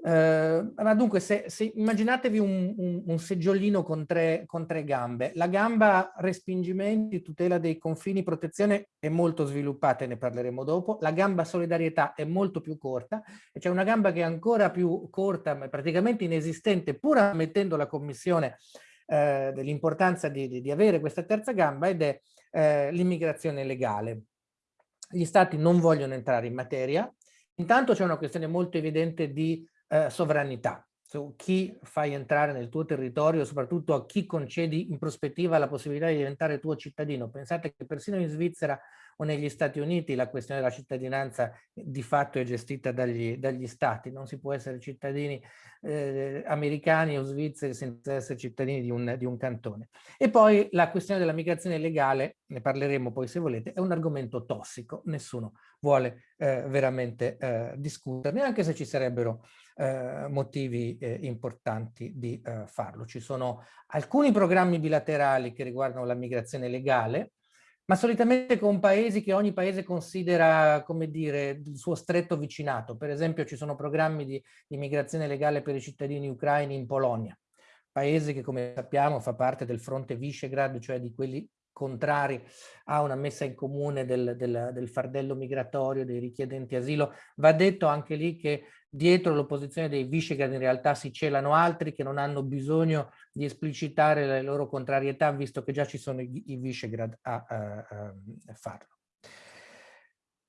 Uh, ma dunque, se, se immaginatevi un, un, un seggiolino con tre, con tre, gambe. La gamba respingimenti, tutela dei confini, protezione è molto sviluppata e ne parleremo dopo. La gamba solidarietà è molto più corta e c'è una gamba che è ancora più corta, ma praticamente inesistente, pur ammettendo la Commissione uh, dell'importanza di, di, di, avere questa terza gamba ed è uh, l'immigrazione legale. Gli stati non vogliono entrare in materia. Intanto c'è una questione molto evidente di eh, sovranità, su chi fai entrare nel tuo territorio, soprattutto a chi concedi in prospettiva la possibilità di diventare tuo cittadino. Pensate che persino in Svizzera o negli Stati Uniti la questione della cittadinanza di fatto è gestita dagli, dagli stati, non si può essere cittadini eh, americani o svizzeri senza essere cittadini di un, di un cantone. E poi la questione della migrazione legale, ne parleremo poi se volete, è un argomento tossico, nessuno vuole eh, veramente eh, discuterne, anche se ci sarebbero eh, motivi eh, importanti di eh, farlo. Ci sono alcuni programmi bilaterali che riguardano la migrazione legale, ma solitamente con paesi che ogni paese considera, come dire, il suo stretto vicinato. Per esempio ci sono programmi di immigrazione legale per i cittadini ucraini in Polonia, paese che come sappiamo fa parte del fronte Visegrad, cioè di quelli contrari a una messa in comune del, del, del, fardello migratorio dei richiedenti asilo. Va detto anche lì che dietro l'opposizione dei Visegrad in realtà si celano altri che non hanno bisogno di esplicitare le loro contrarietà visto che già ci sono i, i Visegrad a, a, a farlo.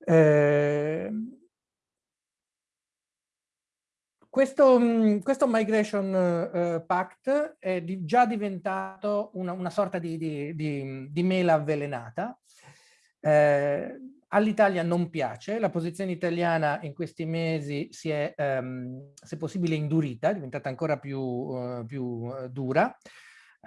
Eh, questo, questo Migration uh, Pact è di, già diventato una, una sorta di, di, di, di, mela avvelenata. Eh, All'Italia non piace, la posizione italiana in questi mesi si è, um, se possibile, indurita, è diventata ancora più, uh, più uh, dura.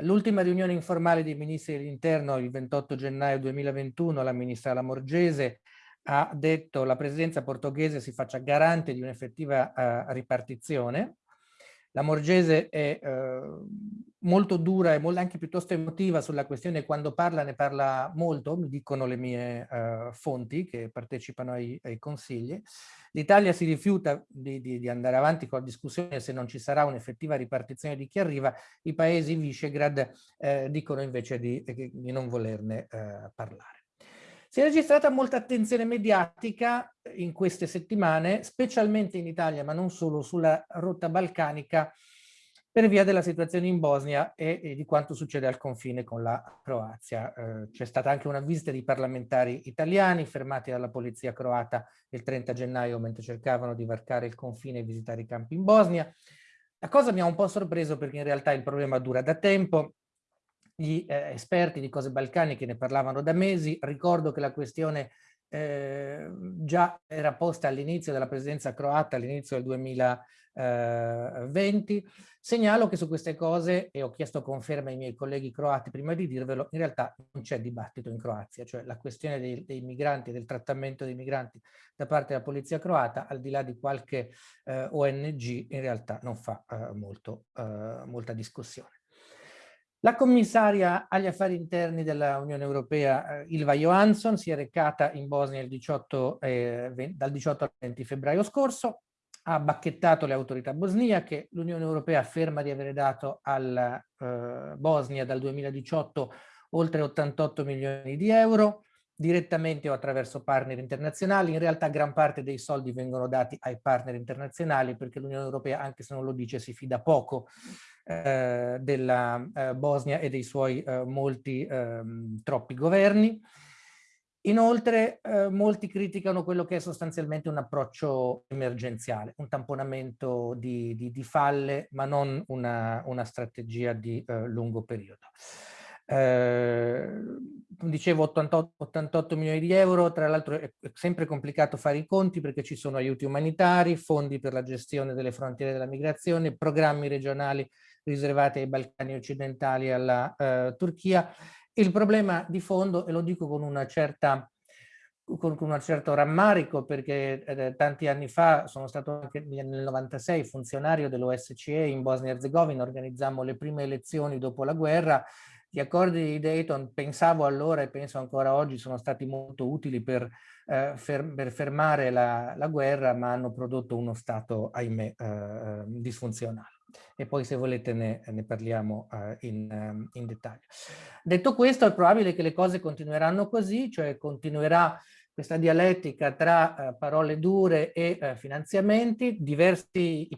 L'ultima riunione informale dei ministri dell'interno il 28 gennaio 2021, la ministra Lamorgese ha detto la presidenza portoghese si faccia garante di un'effettiva uh, ripartizione. La Morgese è uh, molto dura e molto, anche piuttosto emotiva sulla questione, quando parla ne parla molto, mi dicono le mie uh, fonti che partecipano ai, ai consigli. L'Italia si rifiuta di, di, di, andare avanti con la discussione se non ci sarà un'effettiva ripartizione di chi arriva, i paesi Visegrad eh, dicono invece di, di non volerne eh, parlare. Si è registrata molta attenzione mediatica in queste settimane, specialmente in Italia, ma non solo, sulla rotta balcanica per via della situazione in Bosnia e, e di quanto succede al confine con la Croazia. Eh, C'è stata anche una visita di parlamentari italiani fermati dalla polizia croata il 30 gennaio mentre cercavano di varcare il confine e visitare i campi in Bosnia. La cosa mi ha un po' sorpreso perché in realtà il problema dura da tempo, gli eh, esperti di cose balcaniche ne parlavano da mesi, ricordo che la questione eh, già era posta all'inizio della presidenza croata, all'inizio del 2020. Segnalo che su queste cose, e ho chiesto conferma ai miei colleghi croati prima di dirvelo, in realtà non c'è dibattito in Croazia, cioè la questione dei, dei migranti, del trattamento dei migranti da parte della polizia croata, al di là di qualche eh, ONG, in realtà non fa eh, molto, eh, molta discussione. La commissaria agli affari interni dell'Unione Europea, eh, Ilva Johansson, si è recata in Bosnia 18, eh, dal 18 al 20 febbraio scorso, ha bacchettato le autorità bosniache, l'Unione Europea afferma di avere dato alla eh, Bosnia dal 2018 oltre 88 milioni di euro, direttamente o attraverso partner internazionali. In realtà gran parte dei soldi vengono dati ai partner internazionali perché l'Unione Europea, anche se non lo dice, si fida poco eh, della eh, Bosnia e dei suoi eh, molti ehm, troppi governi. Inoltre eh, molti criticano quello che è sostanzialmente un approccio emergenziale, un tamponamento di, di, di falle, ma non una, una strategia di eh, lungo periodo. Eh, dicevo 88, 88, milioni di euro, tra l'altro è sempre complicato fare i conti perché ci sono aiuti umanitari, fondi per la gestione delle frontiere della migrazione, programmi regionali riservati ai Balcani occidentali e alla eh, Turchia. Il problema di fondo, e lo dico con una certa con, un certo rammarico perché eh, tanti anni fa sono stato anche nel 96 funzionario dell'OSCE in Bosnia e Herzegovina, organizzammo le prime elezioni dopo la guerra gli accordi di Dayton, pensavo allora e penso ancora oggi, sono stati molto utili per, eh, fer per fermare la, la, guerra, ma hanno prodotto uno Stato, ahimè, eh, disfunzionale. E poi se volete ne, ne parliamo eh, in, ehm, in dettaglio. Detto questo, è probabile che le cose continueranno così, cioè continuerà questa dialettica tra eh, parole dure e eh, finanziamenti. Diversi,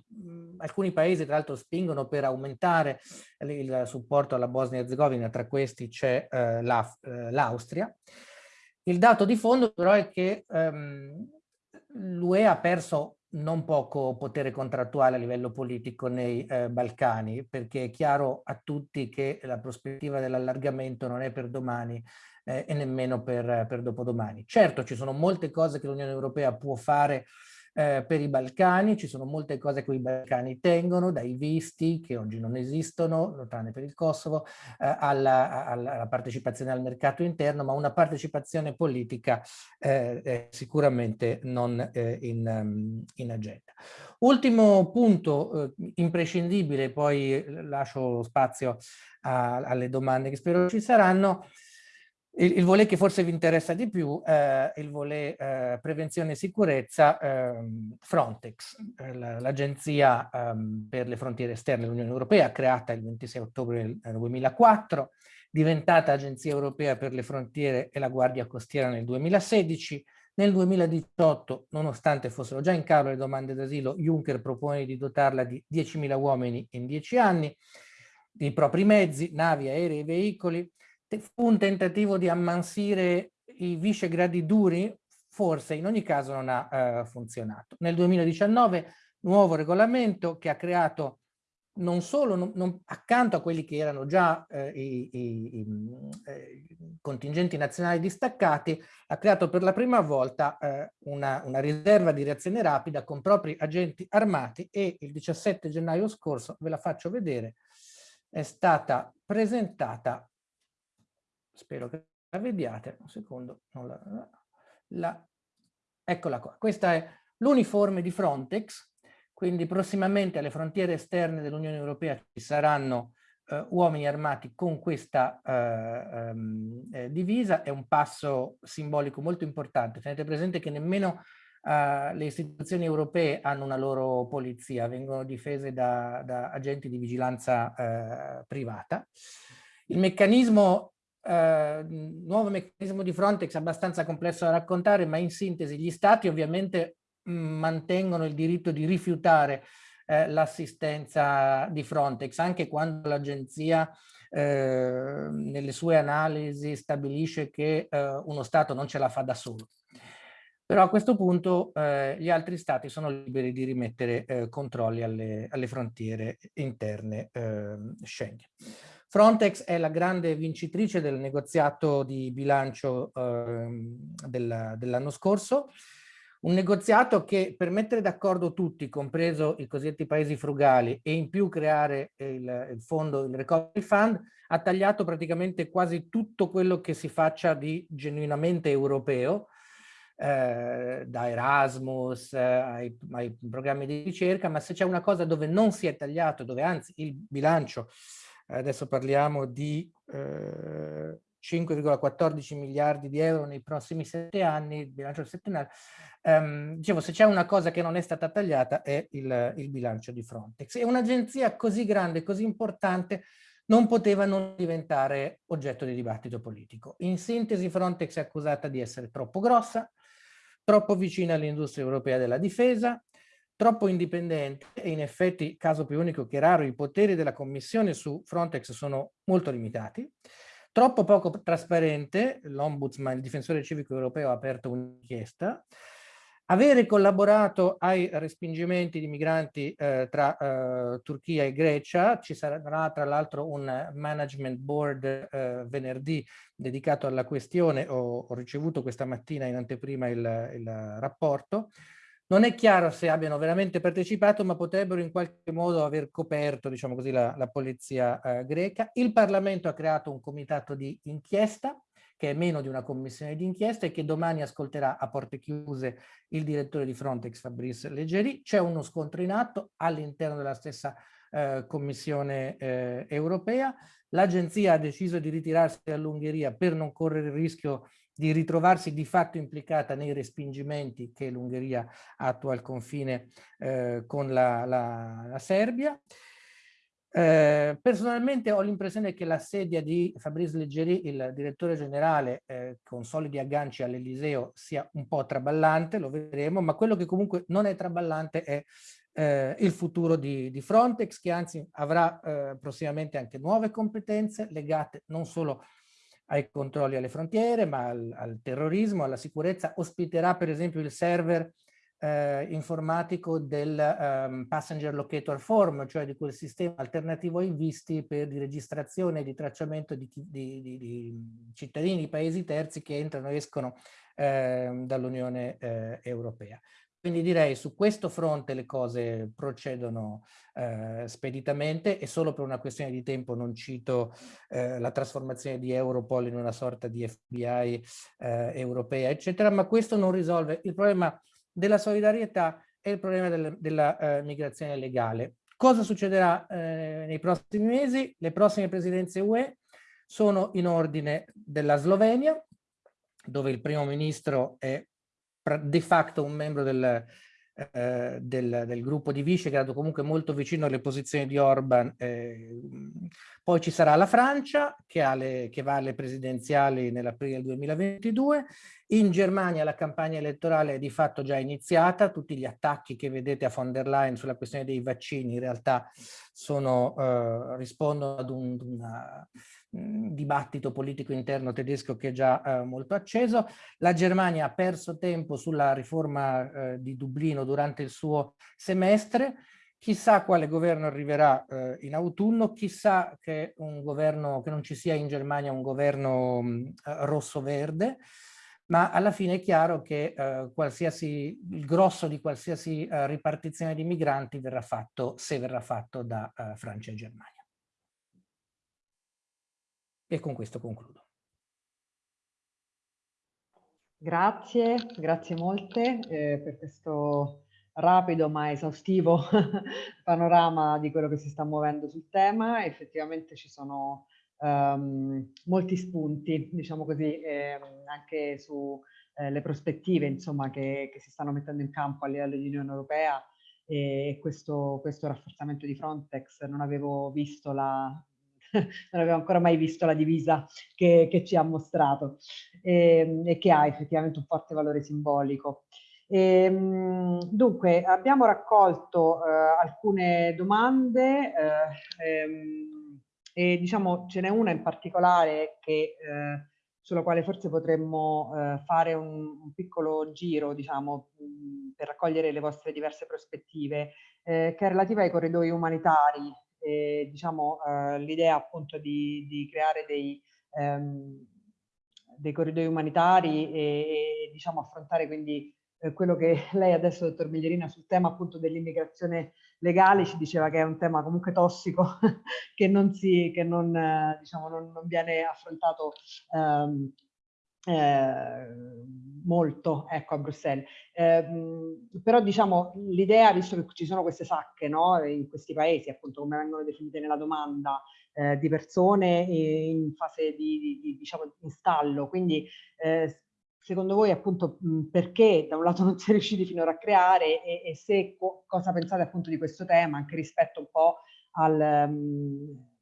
alcuni paesi tra l'altro spingono per aumentare il, supporto alla Bosnia-Herzegovina, tra questi c'è eh, l'Austria. La, il dato di fondo però è che ehm, l'UE ha perso non poco potere contrattuale a livello politico nei eh, Balcani, perché è chiaro a tutti che la prospettiva dell'allargamento non è per domani, eh, e nemmeno per, per dopodomani. Certo ci sono molte cose che l'Unione Europea può fare eh, per i Balcani, ci sono molte cose che i Balcani tengono, dai visti che oggi non esistono, tranne per il Kosovo, eh, alla, alla, partecipazione al mercato interno, ma una partecipazione politica eh, sicuramente non eh, in, um, in, agenda. Ultimo punto eh, imprescindibile, poi lascio spazio a, alle domande che spero ci saranno, il, il volet che forse vi interessa di più è il volet eh, prevenzione e sicurezza eh, Frontex, eh, l'agenzia ehm, per le frontiere esterne dell'Unione Europea, creata il 26 ottobre 2004, diventata Agenzia Europea per le frontiere e la Guardia Costiera nel 2016, nel 2018, nonostante fossero già in calo le domande d'asilo, Juncker propone di dotarla di 10.000 uomini in 10 anni, di propri mezzi, navi, aerei e veicoli, fu un tentativo di ammansire i vicegradi duri? Forse, in ogni caso non ha eh, funzionato. Nel 2019 nuovo regolamento che ha creato non solo non, non, accanto a quelli che erano già eh, i, i, i, eh, contingenti nazionali distaccati, ha creato per la prima volta eh, una, una, riserva di reazione rapida con propri agenti armati e il 17 gennaio scorso, ve la faccio vedere, è stata presentata spero che la vediate, un secondo, la, la, eccola qua, questa è l'uniforme di Frontex, quindi prossimamente alle frontiere esterne dell'Unione Europea ci saranno eh, uomini armati con questa eh, ehm, eh, divisa, è un passo simbolico molto importante, tenete presente che nemmeno Uh, le istituzioni europee hanno una loro polizia, vengono difese da, da agenti di vigilanza uh, privata. Il meccanismo eh, nuovo meccanismo di Frontex abbastanza complesso da raccontare, ma in sintesi gli stati ovviamente mh, mm, mantengono il diritto di rifiutare eh, l'assistenza di Frontex, anche quando l'agenzia eh, nelle sue analisi stabilisce che eh, uno Stato non ce la fa da solo. Però a questo punto eh, gli altri stati sono liberi di rimettere eh, controlli alle, alle, frontiere interne eh, Schengen. Frontex è la grande vincitrice del negoziato di bilancio eh, dell'anno scorso, un negoziato che per mettere d'accordo tutti, compreso i cosiddetti paesi frugali, e in più creare il, il fondo, il Recovery Fund, ha tagliato praticamente quasi tutto quello che si faccia di genuinamente europeo, eh, da Erasmus eh, ai, ai, programmi di ricerca, ma se c'è una cosa dove non si è tagliato, dove anzi il bilancio, adesso parliamo di eh, 5,14 miliardi di euro nei prossimi sette anni, il bilancio settenale, ehm, dicevo se c'è una cosa che non è stata tagliata è il, il bilancio di Frontex. E un'agenzia così grande, così importante, non poteva non diventare oggetto di dibattito politico. In sintesi Frontex è accusata di essere troppo grossa, troppo vicina all'industria europea della difesa, troppo indipendente e in effetti, caso più unico che raro, i poteri della Commissione su Frontex sono molto limitati, troppo poco trasparente, l'Ombudsman, il difensore civico europeo ha aperto un'inchiesta, avere collaborato ai respingimenti di migranti eh, tra eh, Turchia e Grecia, ci sarà tra l'altro un management board eh, venerdì dedicato alla questione, ho, ho, ricevuto questa mattina in anteprima il, il rapporto, non è chiaro se abbiano veramente partecipato, ma potrebbero in qualche modo aver coperto, diciamo così, la, la polizia eh, greca. Il Parlamento ha creato un comitato di inchiesta, che è meno di una commissione di inchiesta e che domani ascolterà a porte chiuse il direttore di Frontex, Fabrice Leggeri. C'è uno scontro in atto all'interno della stessa eh, Commissione eh, europea. L'agenzia ha deciso di ritirarsi dall'Ungheria per non correre il rischio di ritrovarsi di fatto implicata nei respingimenti che l'Ungheria attua al confine eh, con la, la, la Serbia. Eh, personalmente ho l'impressione che la sedia di Fabrice Leggeri, il direttore generale eh, con solidi agganci all'Eliseo, sia un po' traballante, lo vedremo, ma quello che comunque non è traballante è eh, il futuro di, di, Frontex, che anzi avrà eh, prossimamente anche nuove competenze legate non solo ai controlli alle frontiere, ma al, al terrorismo, alla sicurezza, ospiterà per esempio il server eh, informatico del um, Passenger Locator Form, cioè di quel sistema alternativo ai visti per di registrazione e di tracciamento di, di, di, di cittadini di paesi terzi che entrano e escono eh, dall'Unione eh, Europea. Quindi direi su questo fronte le cose procedono eh, speditamente e solo per una questione di tempo non cito eh, la trasformazione di Europol in una sorta di FBI eh, europea, eccetera, ma questo non risolve il problema della solidarietà e il problema del, della eh, migrazione legale. Cosa succederà eh, nei prossimi mesi? Le prossime presidenze UE sono in ordine della Slovenia, dove il primo ministro è de facto un membro del, eh, del, del, gruppo di Visegrad, comunque molto vicino alle posizioni di Orban. Eh, poi ci sarà la Francia, che, le, che va alle presidenziali nell'aprile 2022. In Germania la campagna elettorale è di fatto già iniziata. Tutti gli attacchi che vedete a von der Leyen sulla questione dei vaccini in realtà sono, eh, rispondono ad un, una, dibattito politico interno tedesco che è già eh, molto acceso. La Germania ha perso tempo sulla riforma eh, di Dublino durante il suo semestre. Chissà quale governo arriverà eh, in autunno, chissà che, un governo, che non ci sia in Germania un governo eh, rosso-verde, ma alla fine è chiaro che eh, qualsiasi, il grosso di qualsiasi eh, ripartizione di migranti verrà fatto, se verrà fatto da Francia e Germania. E con questo concludo. Grazie, grazie molte eh, per questo rapido ma esaustivo panorama di quello che si sta muovendo sul tema. Effettivamente ci sono um, molti spunti, diciamo così, eh, anche sulle eh, prospettive insomma, che, che, si stanno mettendo in campo a livello di Unione Europea e questo, questo rafforzamento di Frontex non avevo visto la, non avevo ancora mai visto la divisa che, che ci ha mostrato e, ehm, e, che ha effettivamente un forte valore simbolico. E, ehm, dunque, abbiamo raccolto eh, alcune domande eh, ehm, e diciamo ce n'è una in particolare che, eh, sulla quale forse potremmo eh, fare un, un, piccolo giro, diciamo, mh, per raccogliere le vostre diverse prospettive, eh, che è relativa ai corridoi umanitari eh, diciamo, eh, l'idea appunto di, di, creare dei, ehm, dei corridoi umanitari e, e diciamo, affrontare quindi eh, quello che lei adesso, dottor Miglierina, sul tema appunto dell'immigrazione legale ci diceva che è un tema comunque tossico che non, si, che non, eh, diciamo, non, non viene affrontato ehm, eh, molto ecco, a Bruxelles. Eh, però diciamo l'idea, visto che ci sono queste sacche no, in questi paesi, appunto come vengono definite nella domanda, eh, di persone in fase di, di, di diciamo, installo, quindi eh, secondo voi appunto perché da un lato non si è riusciti finora a creare e, e se co cosa pensate appunto di questo tema anche rispetto un po' al, um,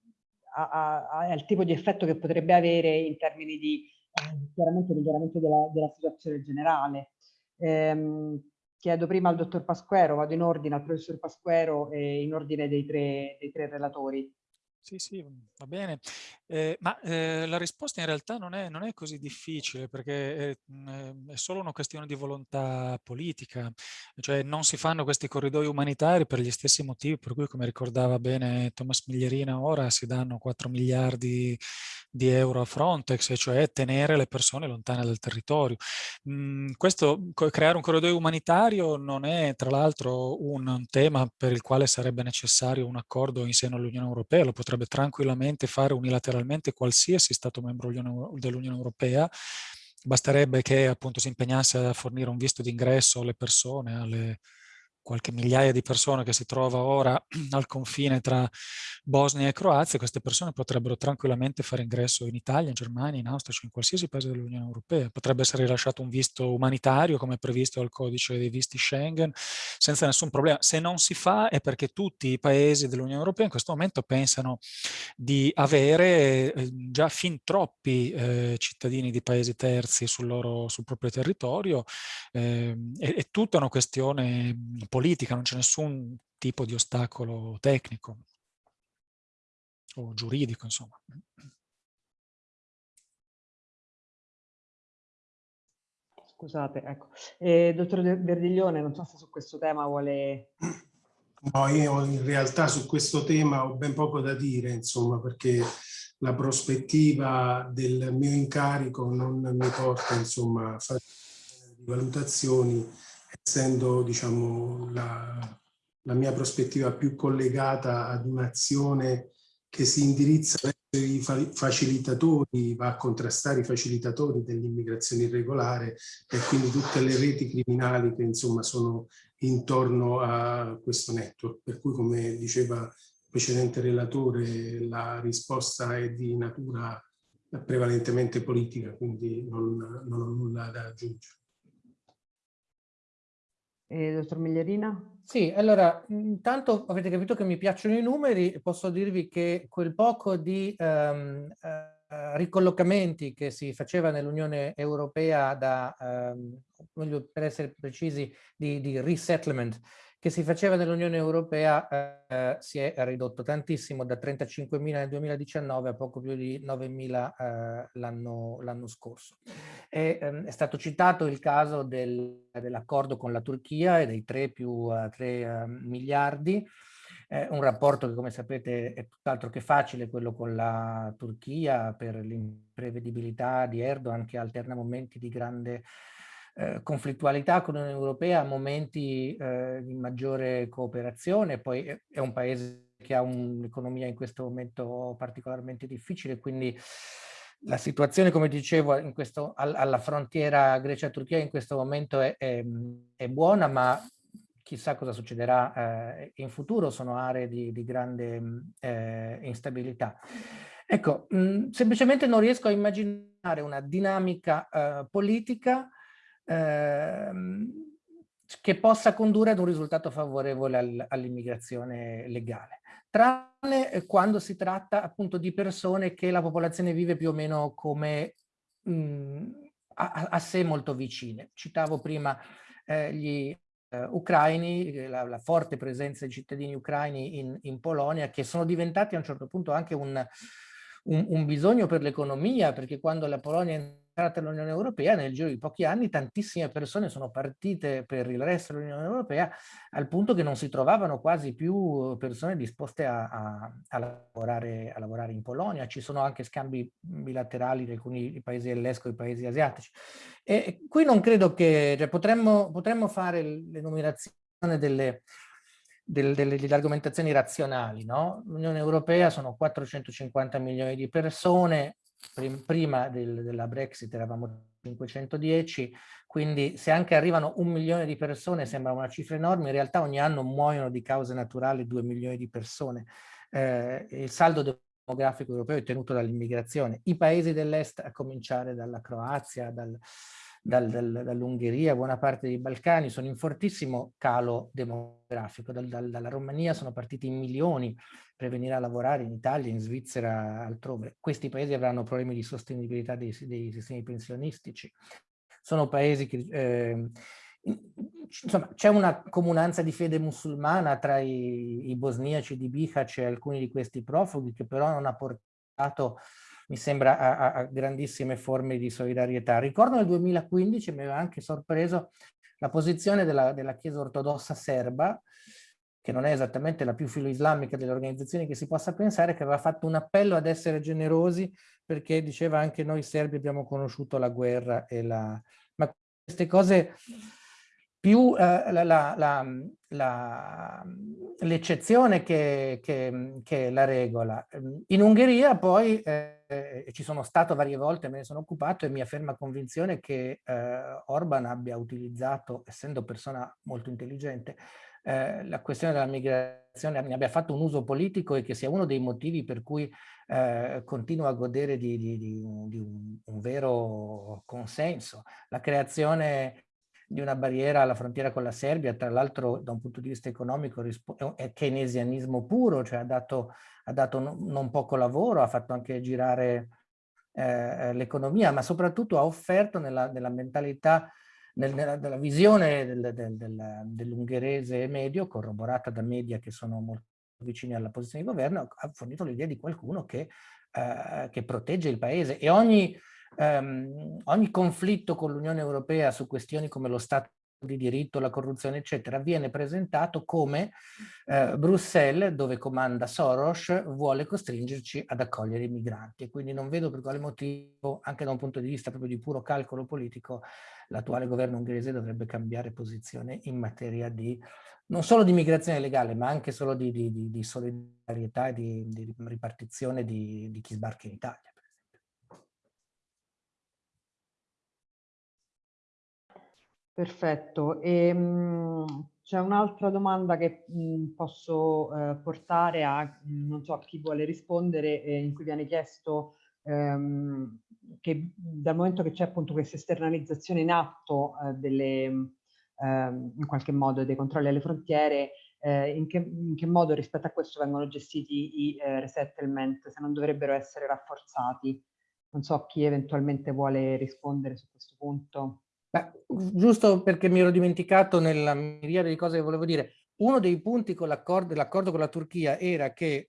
a, a, al tipo di effetto che potrebbe avere in termini di eh, chiaramente miglioramento della, della, situazione generale. Eh, chiedo prima al dottor Pasquero, vado in ordine al professor Pasquero e in ordine dei tre, dei tre relatori. Sì, sì, va bene. Eh, ma eh, la risposta in realtà non è, non è così difficile perché è, mm, è, solo una questione di volontà politica. Cioè non si fanno questi corridoi umanitari per gli stessi motivi per cui, come ricordava bene Thomas Miglierina, ora si danno 4 miliardi di euro a Frontex, cioè tenere le persone lontane dal territorio. Mm, questo, creare un corridoio umanitario non è tra l'altro un tema per il quale sarebbe necessario un accordo in seno all'Unione Europea, lo potrebbe tranquillamente fare unilateralmente qualsiasi Stato membro dell'Unione Europea, basterebbe che appunto si impegnasse a fornire un visto d'ingresso alle persone, alle, qualche migliaia di persone che si trova ora al confine tra Bosnia e Croazia, queste persone potrebbero tranquillamente fare ingresso in Italia, in Germania, in Austria, cioè in qualsiasi paese dell'Unione Europea. Potrebbe essere rilasciato un visto umanitario, come previsto dal codice dei visti Schengen, senza nessun problema. Se non si fa è perché tutti i paesi dell'Unione Europea in questo momento pensano di avere eh, già fin troppi eh, cittadini di paesi terzi sul, loro, sul proprio territorio. Eh, è, è tutta una questione politica, non c'è nessun tipo di ostacolo tecnico o giuridico, insomma. Scusate, ecco. Eh, dottor Verdiglione, non so se su questo tema vuole... No, io in realtà su questo tema ho ben poco da dire, insomma, perché la prospettiva del mio incarico non mi porta, insomma, a fare valutazioni essendo diciamo, la, la mia prospettiva più collegata ad un'azione che si indirizza verso i facilitatori, va a contrastare i facilitatori dell'immigrazione irregolare e quindi tutte le reti criminali che insomma sono intorno a questo network. Per cui come diceva il precedente relatore la risposta è di natura prevalentemente politica, quindi non, non ho nulla da aggiungere. Eh, dottor Miglierina? Sì, allora, intanto avete capito che mi piacciono i numeri posso dirvi che quel poco di um, uh, ricollocamenti che si faceva nell'Unione Europea da, um, per essere precisi, di, di resettlement, che si faceva nell'Unione Europea eh, si è ridotto tantissimo da 35.000 nel 2019 a poco più di 9.000 eh, l'anno scorso. E, ehm, è stato citato il caso del, dell'accordo con la Turchia e dei 3 più 3 eh, miliardi, un rapporto che come sapete è tutt'altro che facile, quello con la Turchia per l'imprevedibilità di Erdogan che alterna momenti di grande eh, conflittualità con l'Unione Europea, momenti eh, di maggiore cooperazione, poi è, un paese che ha un'economia in questo momento particolarmente difficile, quindi la situazione, come dicevo, questo, alla frontiera Grecia-Turchia in questo momento è, è, è, buona, ma chissà cosa succederà eh, in futuro, sono aree di, di grande eh, instabilità. Ecco, mh, semplicemente non riesco a immaginare una dinamica eh, politica ehm, che possa condurre ad un risultato favorevole al, all'immigrazione legale, tranne eh, quando si tratta appunto di persone che la popolazione vive più o meno come mh, a, a, sé molto vicine. Citavo prima eh, gli eh, ucraini, la, la, forte presenza di cittadini ucraini in, in Polonia, che sono diventati a un certo punto anche un, un, un bisogno per l'economia, perché quando la Polonia entrata nell'Unione Europea, nel giro di pochi anni tantissime persone sono partite per il resto dell'Unione Europea al punto che non si trovavano quasi più persone disposte a, a, a, lavorare, a lavorare, in Polonia. Ci sono anche scambi bilaterali di alcuni paesi dell'ESCO e paesi asiatici. E qui non credo che cioè, potremmo, potremmo fare l'enumerazione delle, delle, delle, delle, argomentazioni razionali. No? L'Unione Europea sono 450 milioni di persone, prima del, della Brexit eravamo 510, quindi se anche arrivano un milione di persone sembra una cifra enorme, in realtà ogni anno muoiono di cause naturali due milioni di persone. Eh, il saldo demografico europeo è tenuto dall'immigrazione. I paesi dell'est, a cominciare dalla Croazia, dal, dal, dal, dall'Ungheria, buona parte dei Balcani, sono in fortissimo calo demografico. Dal, dalla Romania sono partiti in milioni per venire a lavorare in Italia, in Svizzera, altrove. Questi paesi avranno problemi di sostenibilità dei, dei sistemi pensionistici. Sono paesi che... Eh, insomma, c'è una comunanza di fede musulmana tra i, i bosniaci di Bihać e alcuni di questi profughi che però non ha portato mi sembra, a, a, grandissime forme di solidarietà. Ricordo nel 2015 mi aveva anche sorpreso la posizione della, della Chiesa ortodossa serba, che non è esattamente la più filo-islamica delle organizzazioni che si possa pensare, che aveva fatto un appello ad essere generosi perché diceva anche noi serbi abbiamo conosciuto la guerra e la... Ma queste cose più eh, l'eccezione che, che, che, la regola. In Ungheria poi eh, ci sono stato varie volte, me ne sono occupato e mia ferma convinzione che eh, Orban abbia utilizzato, essendo persona molto intelligente, eh, la questione della migrazione ne abbia fatto un uso politico e che sia uno dei motivi per cui eh, continua a godere di, di, di, di un, un, vero consenso. La creazione di una barriera alla frontiera con la Serbia, tra l'altro da un punto di vista economico è keynesianismo puro, cioè ha dato, ha dato non poco lavoro, ha fatto anche girare eh, l'economia, ma soprattutto ha offerto nella, nella mentalità, nel, nella, nella, visione del, del, del, dell'ungherese medio, corroborata da media che sono molto vicini alla posizione di governo, ha fornito l'idea di qualcuno che, eh, che protegge il paese. E ogni ehm, ogni conflitto con l'Unione Europea su questioni come lo Stato di diritto, la corruzione, eccetera, viene presentato come eh, Bruxelles, dove comanda Soros, vuole costringerci ad accogliere i migranti. E quindi non vedo per quale motivo, anche da un punto di vista proprio di puro calcolo politico, l'attuale governo ungherese dovrebbe cambiare posizione in materia di non solo di migrazione legale, ma anche solo di, di, di, di solidarietà e di, ripartizione di chi sbarca in Italia. Perfetto. E, mh, c'è un'altra domanda che mh, posso eh, portare a, mh, non so a chi vuole rispondere, eh, in cui viene chiesto ehm, che dal momento che c'è appunto questa esternalizzazione in atto eh, delle, ehm, in qualche modo dei controlli alle frontiere, eh, in che, in, che, modo rispetto a questo vengono gestiti i eh, resettlement, se non dovrebbero essere rafforzati. Non so chi eventualmente vuole rispondere su questo punto. Beh, giusto perché mi ero dimenticato nella miriade di cose che volevo dire, uno dei punti con l'accordo con la Turchia era che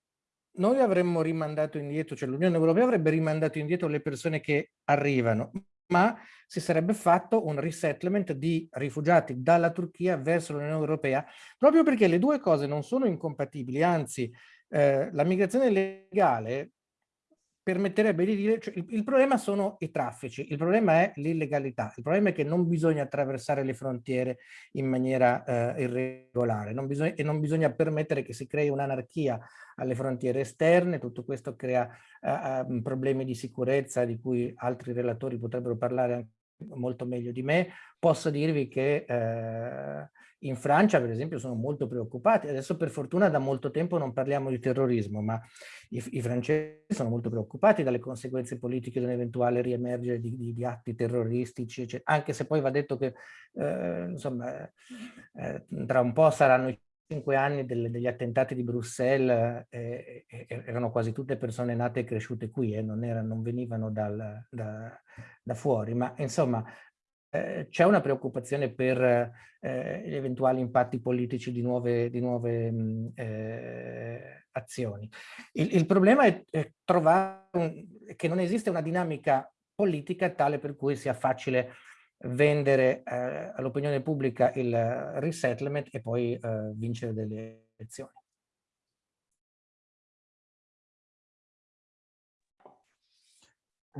noi avremmo rimandato indietro, cioè l'Unione Europea avrebbe rimandato indietro le persone che arrivano, ma si sarebbe fatto un resettlement di rifugiati dalla Turchia verso l'Unione Europea, proprio perché le due cose non sono incompatibili, anzi eh, la migrazione legale permetterebbe di dire, cioè, il, il, problema sono i traffici, il problema è l'illegalità, il problema è che non bisogna attraversare le frontiere in maniera eh, irregolare non bisogna, e non bisogna permettere che si crei un'anarchia alle frontiere esterne, tutto questo crea eh, problemi di sicurezza di cui altri relatori potrebbero parlare anche molto meglio di me, posso dirvi che eh, in Francia, per esempio, sono molto preoccupati. Adesso per fortuna da molto tempo non parliamo di terrorismo, ma i, i francesi sono molto preoccupati dalle conseguenze politiche di un eventuale riemergere di, di, di atti terroristici, eccetera. anche se poi va detto che eh, insomma, eh, tra un po' saranno i cinque anni del, degli attentati di Bruxelles, eh, erano quasi tutte persone nate e cresciute qui, eh, non, era, non venivano dal, da, da fuori, ma insomma eh, c'è una preoccupazione per eh, gli eventuali impatti politici di nuove, di nuove mh, eh, azioni. Il, il, problema è, è trovare un, che non esiste una dinamica politica tale per cui sia facile vendere eh, all'opinione pubblica il resettlement e poi eh, vincere delle elezioni.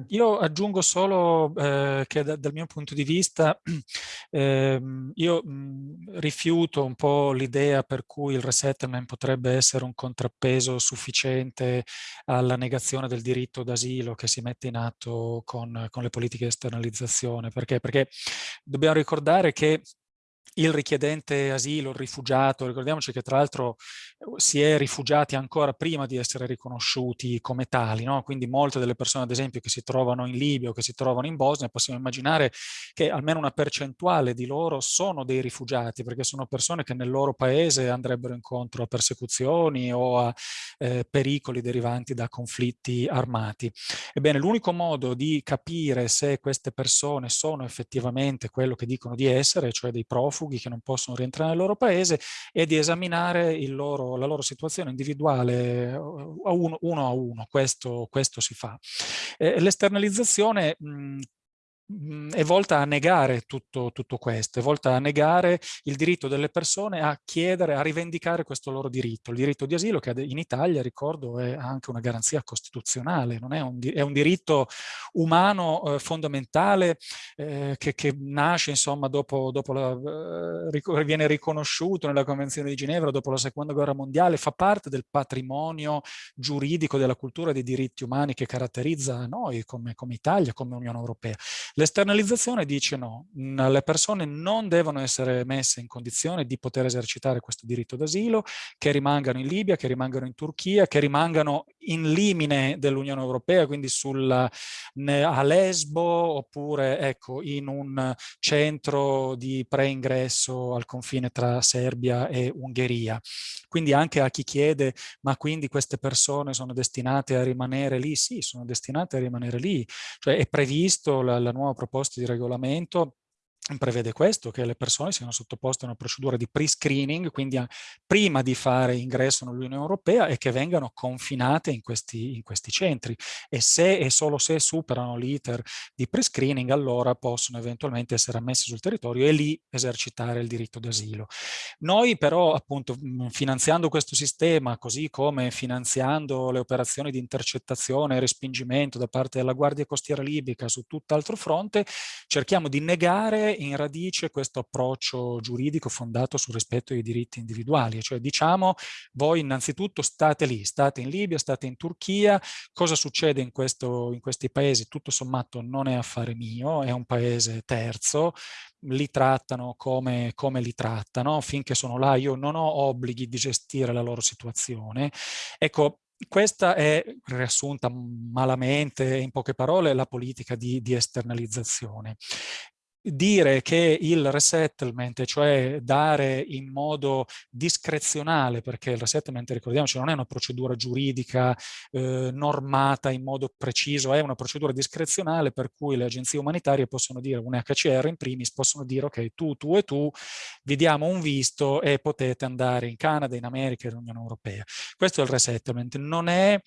Io aggiungo solo eh, che da, dal mio punto di vista eh, io mh, rifiuto un po' l'idea per cui il resettlement potrebbe essere un contrappeso sufficiente alla negazione del diritto d'asilo che si mette in atto con, con le politiche di esternalizzazione. Perché? Perché dobbiamo ricordare che il richiedente asilo, il rifugiato, ricordiamoci che tra l'altro eh, si è rifugiati ancora prima di essere riconosciuti come tali, no? quindi molte delle persone ad esempio che si trovano in Libia o che si trovano in Bosnia possiamo immaginare che almeno una percentuale di loro sono dei rifugiati perché sono persone che nel loro paese andrebbero incontro a persecuzioni o a eh, pericoli derivanti da conflitti armati. Ebbene l'unico modo di capire se queste persone sono effettivamente quello che dicono di essere, cioè dei profughi, profughi che non possono rientrare nel loro paese e di esaminare loro, la loro situazione individuale a uno, uno a uno, questo, questo si fa. Eh, L'esternalizzazione è volta a negare tutto, tutto, questo, è volta a negare il diritto delle persone a chiedere, a rivendicare questo loro diritto. Il diritto di asilo che in Italia, ricordo, è anche una garanzia costituzionale, è un, è un diritto umano eh, fondamentale eh, che, che, nasce insomma dopo, dopo la, eh, viene riconosciuto nella Convenzione di Ginevra dopo la Seconda Guerra Mondiale, fa parte del patrimonio giuridico della cultura dei diritti umani che caratterizza noi come, come Italia, come Unione Europea. L'esternalizzazione dice no, le persone non devono essere messe in condizione di poter esercitare questo diritto d'asilo, che rimangano in Libia, che rimangano in Turchia, che rimangano in limine dell'Unione Europea, quindi sulla, a Lesbo oppure ecco, in un centro di preingresso al confine tra Serbia e Ungheria. Quindi anche a chi chiede, ma quindi queste persone sono destinate a rimanere lì? Sì, sono destinate a rimanere lì. Cioè è previsto la, la nuova proposta di regolamento prevede questo, che le persone siano sottoposte a una procedura di pre-screening, quindi prima di fare ingresso nell'Unione Europea e che vengano confinate in questi, in questi centri. E se e solo se superano l'iter di pre-screening, allora possono eventualmente essere ammessi sul territorio e lì esercitare il diritto d'asilo. Noi però, appunto, finanziando questo sistema, così come finanziando le operazioni di intercettazione e respingimento da parte della Guardia Costiera Libica su tutt'altro fronte, cerchiamo di negare in radice questo approccio giuridico fondato sul rispetto dei diritti individuali, cioè diciamo voi innanzitutto state lì, state in Libia, state in Turchia, cosa succede in, questo, in questi paesi tutto sommato non è affare mio, è un paese terzo, li trattano come, come, li trattano, finché sono là io non ho obblighi di gestire la loro situazione. Ecco, questa è riassunta malamente, in poche parole, la politica di, di esternalizzazione dire che il resettlement, cioè dare in modo discrezionale, perché il resettlement, ricordiamoci, non è una procedura giuridica eh, normata in modo preciso, è una procedura discrezionale per cui le agenzie umanitarie possono dire, un HCR in primis, possono dire ok, tu, tu e tu vi diamo un visto e potete andare in Canada, in America in Unione Europea. Questo è il resettlement, non è,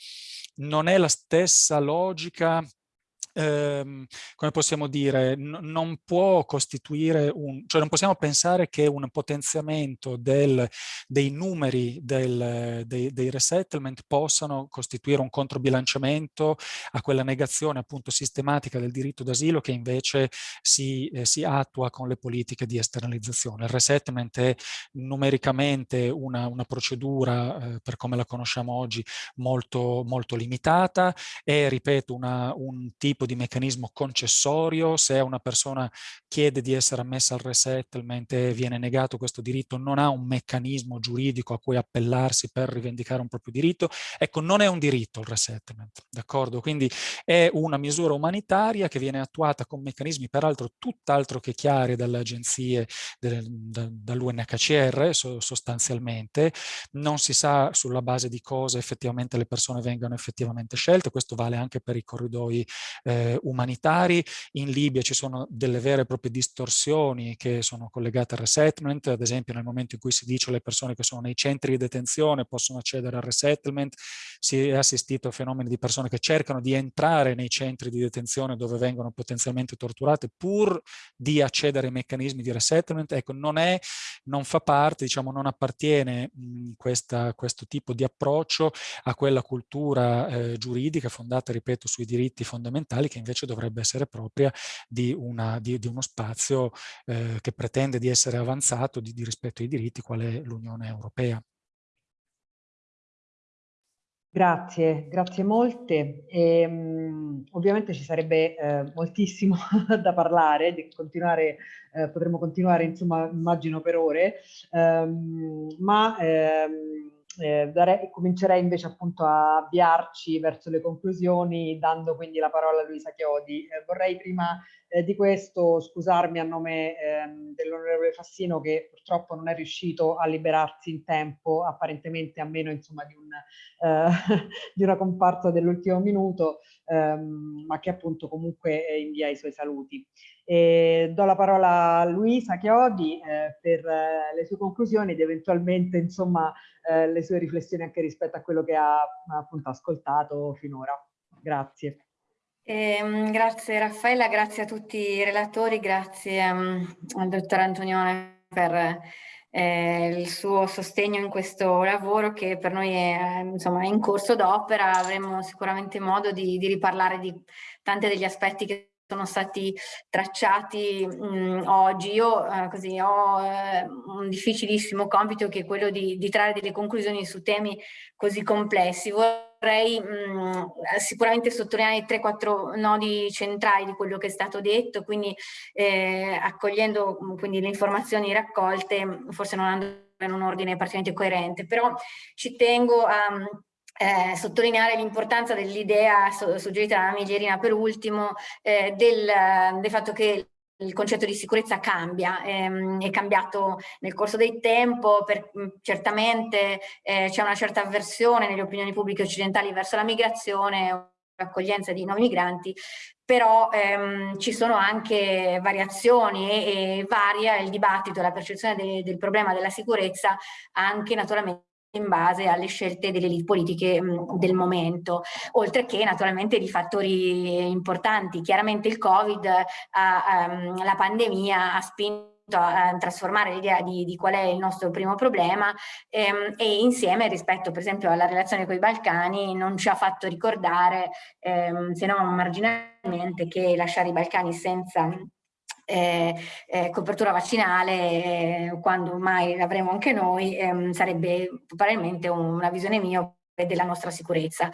non è la stessa logica ehm, come possiamo dire, non può costituire un, cioè non possiamo pensare che un potenziamento del, dei numeri del, dei, dei, resettlement possano costituire un controbilanciamento a quella negazione appunto sistematica del diritto d'asilo che invece si, eh, si, attua con le politiche di esternalizzazione. Il resettlement è numericamente una, una procedura, eh, per come la conosciamo oggi, molto, molto limitata, è, ripeto, una, un tipo di meccanismo concessorio, se una persona chiede di essere ammessa al resettlement e viene negato questo diritto, non ha un meccanismo giuridico a cui appellarsi per rivendicare un proprio diritto, ecco non è un diritto il resettlement, d'accordo? Quindi è una misura umanitaria che viene attuata con meccanismi peraltro tutt'altro che chiari dalle agenzie dall'UNHCR sostanzialmente, non si sa sulla base di cosa effettivamente le persone vengano effettivamente scelte, questo vale anche per i corridoi eh, eh, umanitari. In Libia ci sono delle vere e proprie distorsioni che sono collegate al resettlement, ad esempio nel momento in cui si dice le persone che sono nei centri di detenzione possono accedere al resettlement, si è assistito a fenomeni di persone che cercano di entrare nei centri di detenzione dove vengono potenzialmente torturate pur di accedere ai meccanismi di resettlement. Ecco, non, è, non fa parte, diciamo, non appartiene mh, questa, questo tipo di approccio a quella cultura eh, giuridica fondata, ripeto, sui diritti fondamentali che invece dovrebbe essere propria di, una, di, di uno spazio eh, che pretende di essere avanzato di, di rispetto ai diritti, quale l'Unione Europea. Grazie, grazie molte. E, um, ovviamente ci sarebbe eh, moltissimo da parlare, di continuare, eh, potremmo continuare insomma immagino per ore, um, ma ehm, eh, darei, comincerei invece appunto a avviarci verso le conclusioni dando quindi la parola a Luisa Chiodi. Eh, vorrei prima eh, di questo scusarmi a nome ehm, dell'onorevole Fassino che purtroppo non è riuscito a liberarsi in tempo, apparentemente a meno insomma di, un, eh, di una comparsa dell'ultimo minuto, ehm, ma che appunto comunque invia i suoi saluti. E do la parola a Luisa Chiodi eh, per eh, le sue conclusioni ed eventualmente insomma eh, le sue riflessioni anche rispetto a quello che ha appunto ascoltato finora. Grazie. Eh, grazie Raffaella, grazie a tutti i relatori, grazie um, al dottor Antonione per eh, il suo sostegno in questo lavoro che per noi è, insomma, è in corso d'opera, avremo sicuramente modo di, di riparlare di tanti degli aspetti che sono stati tracciati mh, oggi. Io eh, così, ho eh, un difficilissimo compito che è quello di, di trarre delle conclusioni su temi così complessi. Vorrei mh, sicuramente sottolineare 3-4 nodi centrali di quello che è stato detto, quindi eh, accogliendo quindi, le informazioni raccolte, forse non andando in un ordine particolarmente coerente, però ci tengo a eh, sottolineare l'importanza dell'idea suggerita da Miglierina per ultimo eh, del, del fatto che il concetto di sicurezza cambia, ehm, è cambiato nel corso del tempo, per, certamente eh, c'è una certa avversione nelle opinioni pubbliche occidentali verso la migrazione, l'accoglienza di nuovi migranti, però ehm, ci sono anche variazioni e, e varia il dibattito, la percezione de, del problema della sicurezza anche naturalmente in base alle scelte delle elite politiche mh, del momento, oltre che naturalmente di fattori importanti. Chiaramente il Covid, ha, um, la pandemia ha spinto a trasformare l'idea di, di, qual è il nostro primo problema ehm, e insieme rispetto per esempio alla relazione con i Balcani non ci ha fatto ricordare ehm, se non marginalmente che lasciare i Balcani senza eh, eh, copertura vaccinale, eh, quando mai l'avremo anche noi, ehm, sarebbe probabilmente una visione mia della nostra sicurezza.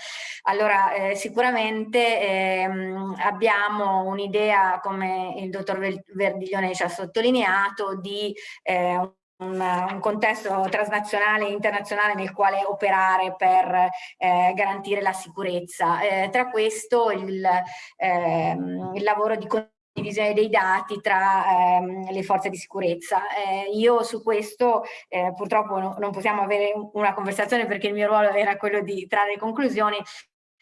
Allora eh, sicuramente ehm, abbiamo un'idea, come il dottor Verdiglione ci ha sottolineato, di eh, un, contesto transnazionale e internazionale nel quale operare per eh, garantire la sicurezza. Eh, tra questo il, ehm, il lavoro di divisione dei dati tra ehm, le forze di sicurezza. Eh, io su questo eh, purtroppo no, non possiamo avere una conversazione perché il mio ruolo era quello di trarre conclusioni,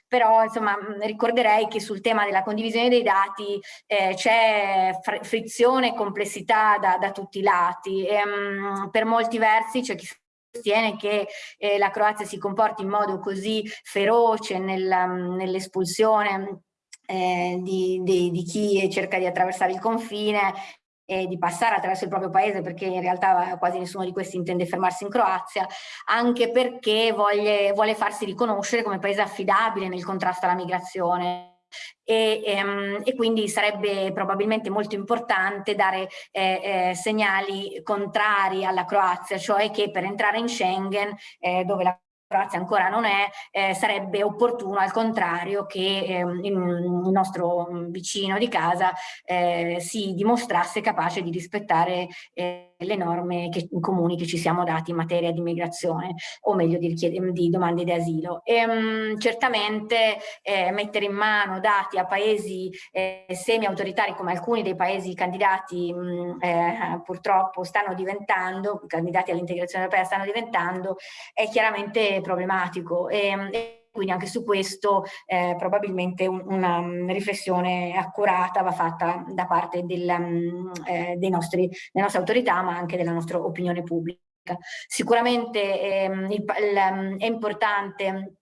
però insomma ricorderei che sul tema della condivisione dei dati eh, c'è frizione e complessità da, da, tutti i lati. E, um, per molti versi c'è chi sostiene che eh, la Croazia si comporti in modo così feroce nel, nell'espulsione eh, di, di, di chi cerca di attraversare il confine e di passare attraverso il proprio paese perché in realtà quasi nessuno di questi intende fermarsi in Croazia, anche perché voglie, vuole farsi riconoscere come paese affidabile nel contrasto alla migrazione. E, e, ehm, e, quindi sarebbe probabilmente molto importante dare eh, eh, segnali contrari alla Croazia, cioè che per entrare in Schengen, eh, dove la Croazia ancora non è, eh, sarebbe opportuno al contrario che eh, il nostro vicino di casa eh, si dimostrasse capace di rispettare eh, le norme che, comuni che ci siamo dati in materia di migrazione o meglio di, di domande di asilo. E, um, certamente eh, mettere in mano dati a paesi eh, semi-autoritari come alcuni dei paesi candidati mh, eh, purtroppo stanno diventando, candidati all'integrazione europea stanno diventando, è chiaramente problematico. E, quindi anche su questo eh, probabilmente un, una riflessione accurata va fatta da parte del, um, eh, nostri, delle nostre autorità ma anche della nostra opinione pubblica. Sicuramente ehm, il, il, è importante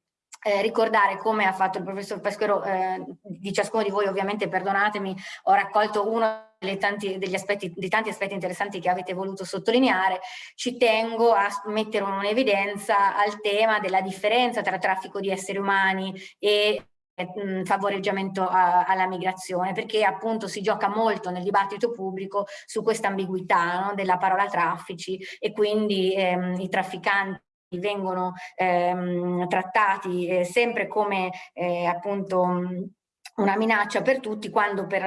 eh, ricordare come ha fatto il professor Pesquero, eh, di ciascuno di voi ovviamente perdonatemi, ho raccolto uno tanti, aspetti, dei tanti aspetti interessanti che avete voluto sottolineare, ci tengo a mettere un'evidenza al tema della differenza tra traffico di esseri umani e mh, favoreggiamento a, alla migrazione, perché appunto si gioca molto nel dibattito pubblico su questa ambiguità no, della parola traffici e quindi ehm, i trafficanti vengono ehm, trattati eh, sempre come eh, appunto una minaccia per tutti quando per,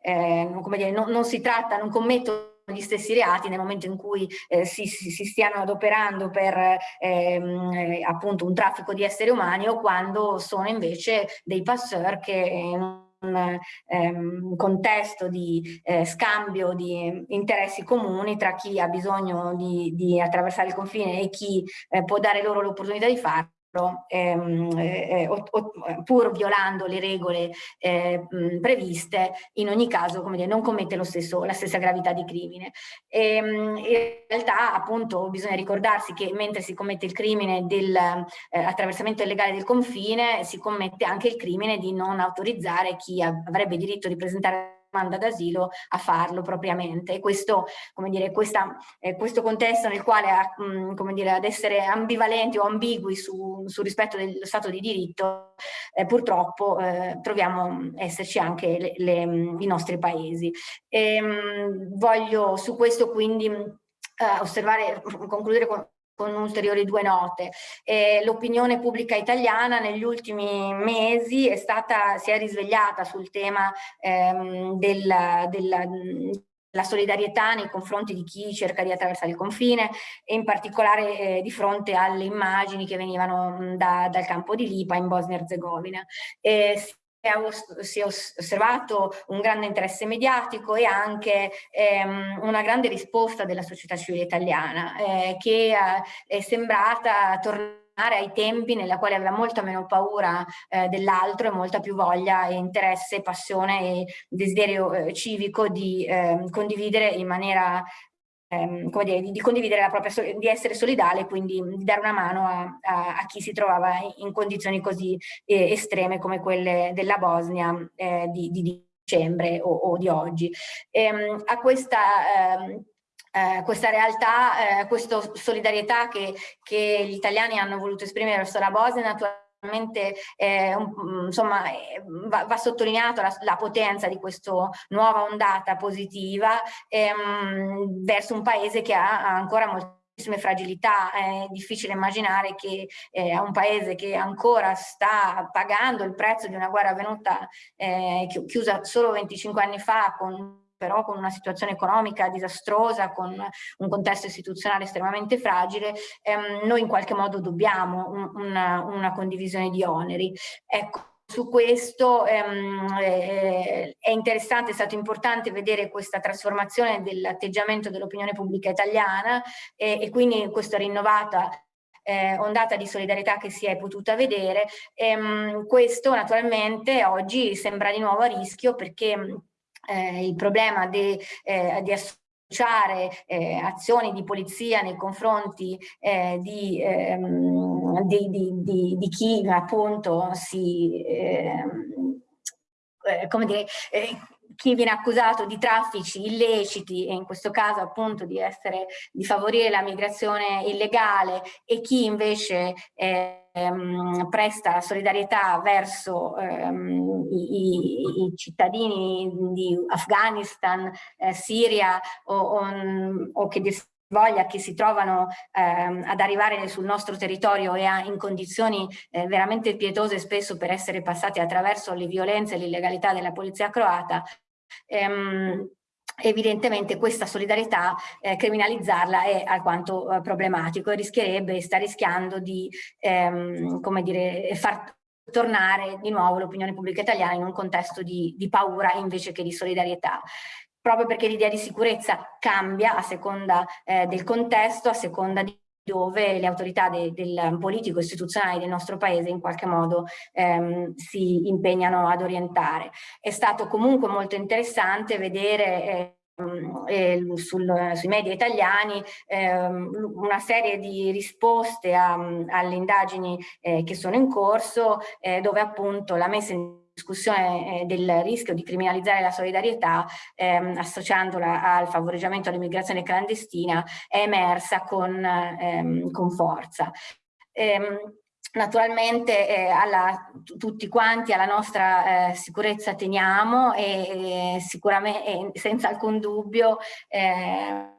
eh, come dire, non, non si tratta, non commettono gli stessi reati nel momento in cui eh, si, si, si, stiano adoperando per ehm, eh, appunto un traffico di esseri umani o quando sono invece dei passeur che in un ehm, contesto di eh, scambio di interessi comuni tra chi ha bisogno di, di attraversare il confine e chi eh, può dare loro l'opportunità di farlo Ehm, eh, o, o, pur violando le regole eh, previste, in ogni caso come dire, non commette lo stesso, la stessa gravità di crimine. E, ehm, in realtà appunto bisogna ricordarsi che mentre si commette il crimine dell'attraversamento eh, illegale del confine, si commette anche il crimine di non autorizzare chi avrebbe diritto di presentare domanda d'asilo a farlo propriamente e questo, come dire, questa, eh, questo contesto nel quale mh, mm, come dire, ad essere ambivalenti o ambigui su, sul rispetto dello Stato di diritto eh, purtroppo eh, troviamo esserci anche le, le, i nostri paesi. E, ehm, mh, voglio su questo quindi eh, osservare, concludere con con ulteriori due note. Eh, L'opinione pubblica italiana negli ultimi mesi è stata, si è risvegliata sul tema ehm, della, della la solidarietà nei confronti di chi cerca di attraversare il confine e in particolare eh, di fronte alle immagini che venivano da, dal campo di Lipa in Bosnia-Herzegovina. Eh, si è osservato un grande interesse mediatico e anche ehm, una grande risposta della società civile italiana eh, che eh, è sembrata tornare ai tempi nella quale aveva molta meno paura eh, dell'altro e molta più voglia e interesse, passione e desiderio eh, civico di eh, condividere in maniera ehm, come dire, di, di, condividere la propria, di essere solidale, quindi di dare una mano a, a, a chi si trovava in condizioni così eh, estreme come quelle della Bosnia eh, di, di, dicembre o, o di oggi. Ehm, a questa ehm, eh, questa realtà, eh, questa solidarietà che, che, gli italiani hanno voluto esprimere verso la Bosnia naturalmente eh, un, insomma, eh, va, va sottolineata la, la, potenza di questa nuova ondata positiva ehm, verso un paese che ha, ancora moltissime fragilità, è difficile immaginare che eh, un paese che ancora sta pagando il prezzo di una guerra avvenuta eh, chiusa solo 25 anni fa con però con una situazione economica disastrosa, con un contesto istituzionale estremamente fragile, ehm, noi in qualche modo dobbiamo un, una, una condivisione di oneri. Ecco, su questo ehm, eh, è interessante, è stato importante vedere questa trasformazione dell'atteggiamento dell'opinione pubblica italiana eh, e quindi questa rinnovata eh, ondata di solidarietà che si è potuta vedere. Ehm, questo naturalmente oggi sembra di nuovo a rischio perché eh, il problema eh, di associare eh, azioni di polizia nei confronti eh, di, ehm, di, di, di, chi appunto si, ehm, eh, come dire, eh, chi viene accusato di traffici illeciti e in questo caso appunto di essere di favorire la migrazione illegale e chi invece ehm, presta solidarietà verso ehm, i, i, cittadini di Afghanistan, eh, Siria o, o, o che voglia che si trovano ehm, ad arrivare sul nostro territorio e a, in condizioni eh, veramente pietose spesso per essere passati attraverso le violenze e l'illegalità della polizia croata, ehm, evidentemente questa solidarietà eh, criminalizzarla è alquanto eh, problematico e rischierebbe sta rischiando di ehm, come dire, far tornare di nuovo l'opinione pubblica italiana in un contesto di, di paura invece che di solidarietà. Proprio perché l'idea di sicurezza cambia a seconda eh, del contesto, a seconda di dove le autorità de, del politico istituzionale del nostro paese in qualche modo ehm, si impegnano ad orientare. È stato comunque molto interessante vedere eh, sul, sui media italiani ehm, una serie di risposte alle indagini eh, che sono in corso eh, dove appunto la messa in discussione eh, del rischio di criminalizzare la solidarietà ehm, associandola al favoreggiamento all'immigrazione clandestina è emersa con, ehm, con forza. Ehm, Naturalmente eh, alla, tutti quanti alla nostra eh, sicurezza teniamo e, e sicuramente e senza alcun dubbio eh,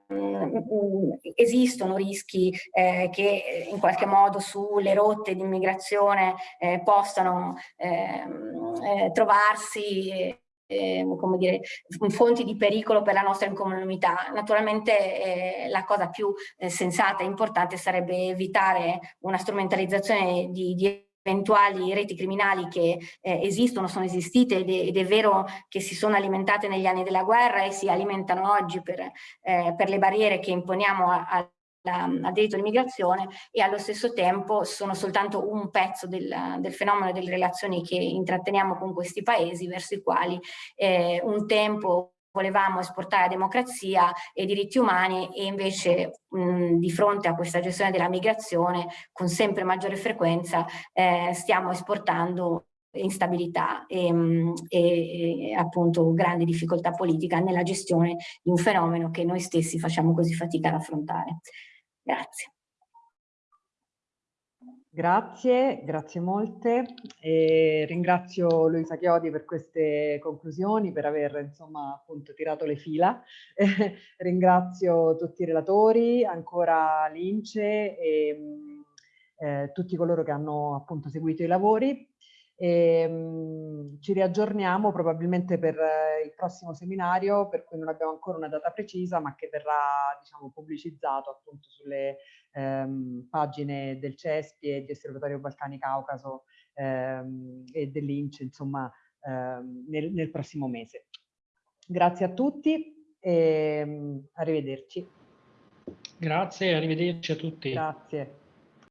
esistono rischi eh, che in qualche modo sulle rotte di immigrazione eh, possano ehm, eh, trovarsi eh, come dire, fonti di pericolo per la nostra incolumità. Naturalmente eh, la cosa più eh, sensata e importante sarebbe evitare una strumentalizzazione di, di eventuali reti criminali che eh, esistono, sono esistite ed è, ed è, vero che si sono alimentate negli anni della guerra e si alimentano oggi per, eh, per le barriere che imponiamo a, a al diritto all'immigrazione e allo stesso tempo sono soltanto un pezzo del, del, fenomeno delle relazioni che intratteniamo con questi paesi verso i quali eh, un tempo volevamo esportare la democrazia e i diritti umani e invece mh, di fronte a questa gestione della migrazione con sempre maggiore frequenza eh, stiamo esportando instabilità e, e, e, appunto grande difficoltà politica nella gestione di un fenomeno che noi stessi facciamo così fatica ad affrontare. Grazie. Grazie, grazie molte. E ringrazio Luisa Chiodi per queste conclusioni, per aver insomma appunto tirato le fila. ringrazio tutti i relatori, ancora Lince e eh, tutti coloro che hanno appunto seguito i lavori. E, mh, ci riaggiorniamo probabilmente per eh, il prossimo seminario per cui non abbiamo ancora una data precisa ma che verrà diciamo, pubblicizzato appunto sulle ehm, pagine del CESPI e di Osservatorio Balcani Caucaso ehm, e dell'INCE insomma ehm, nel, nel, prossimo mese. Grazie a tutti e arrivederci. Grazie, arrivederci a tutti. Grazie.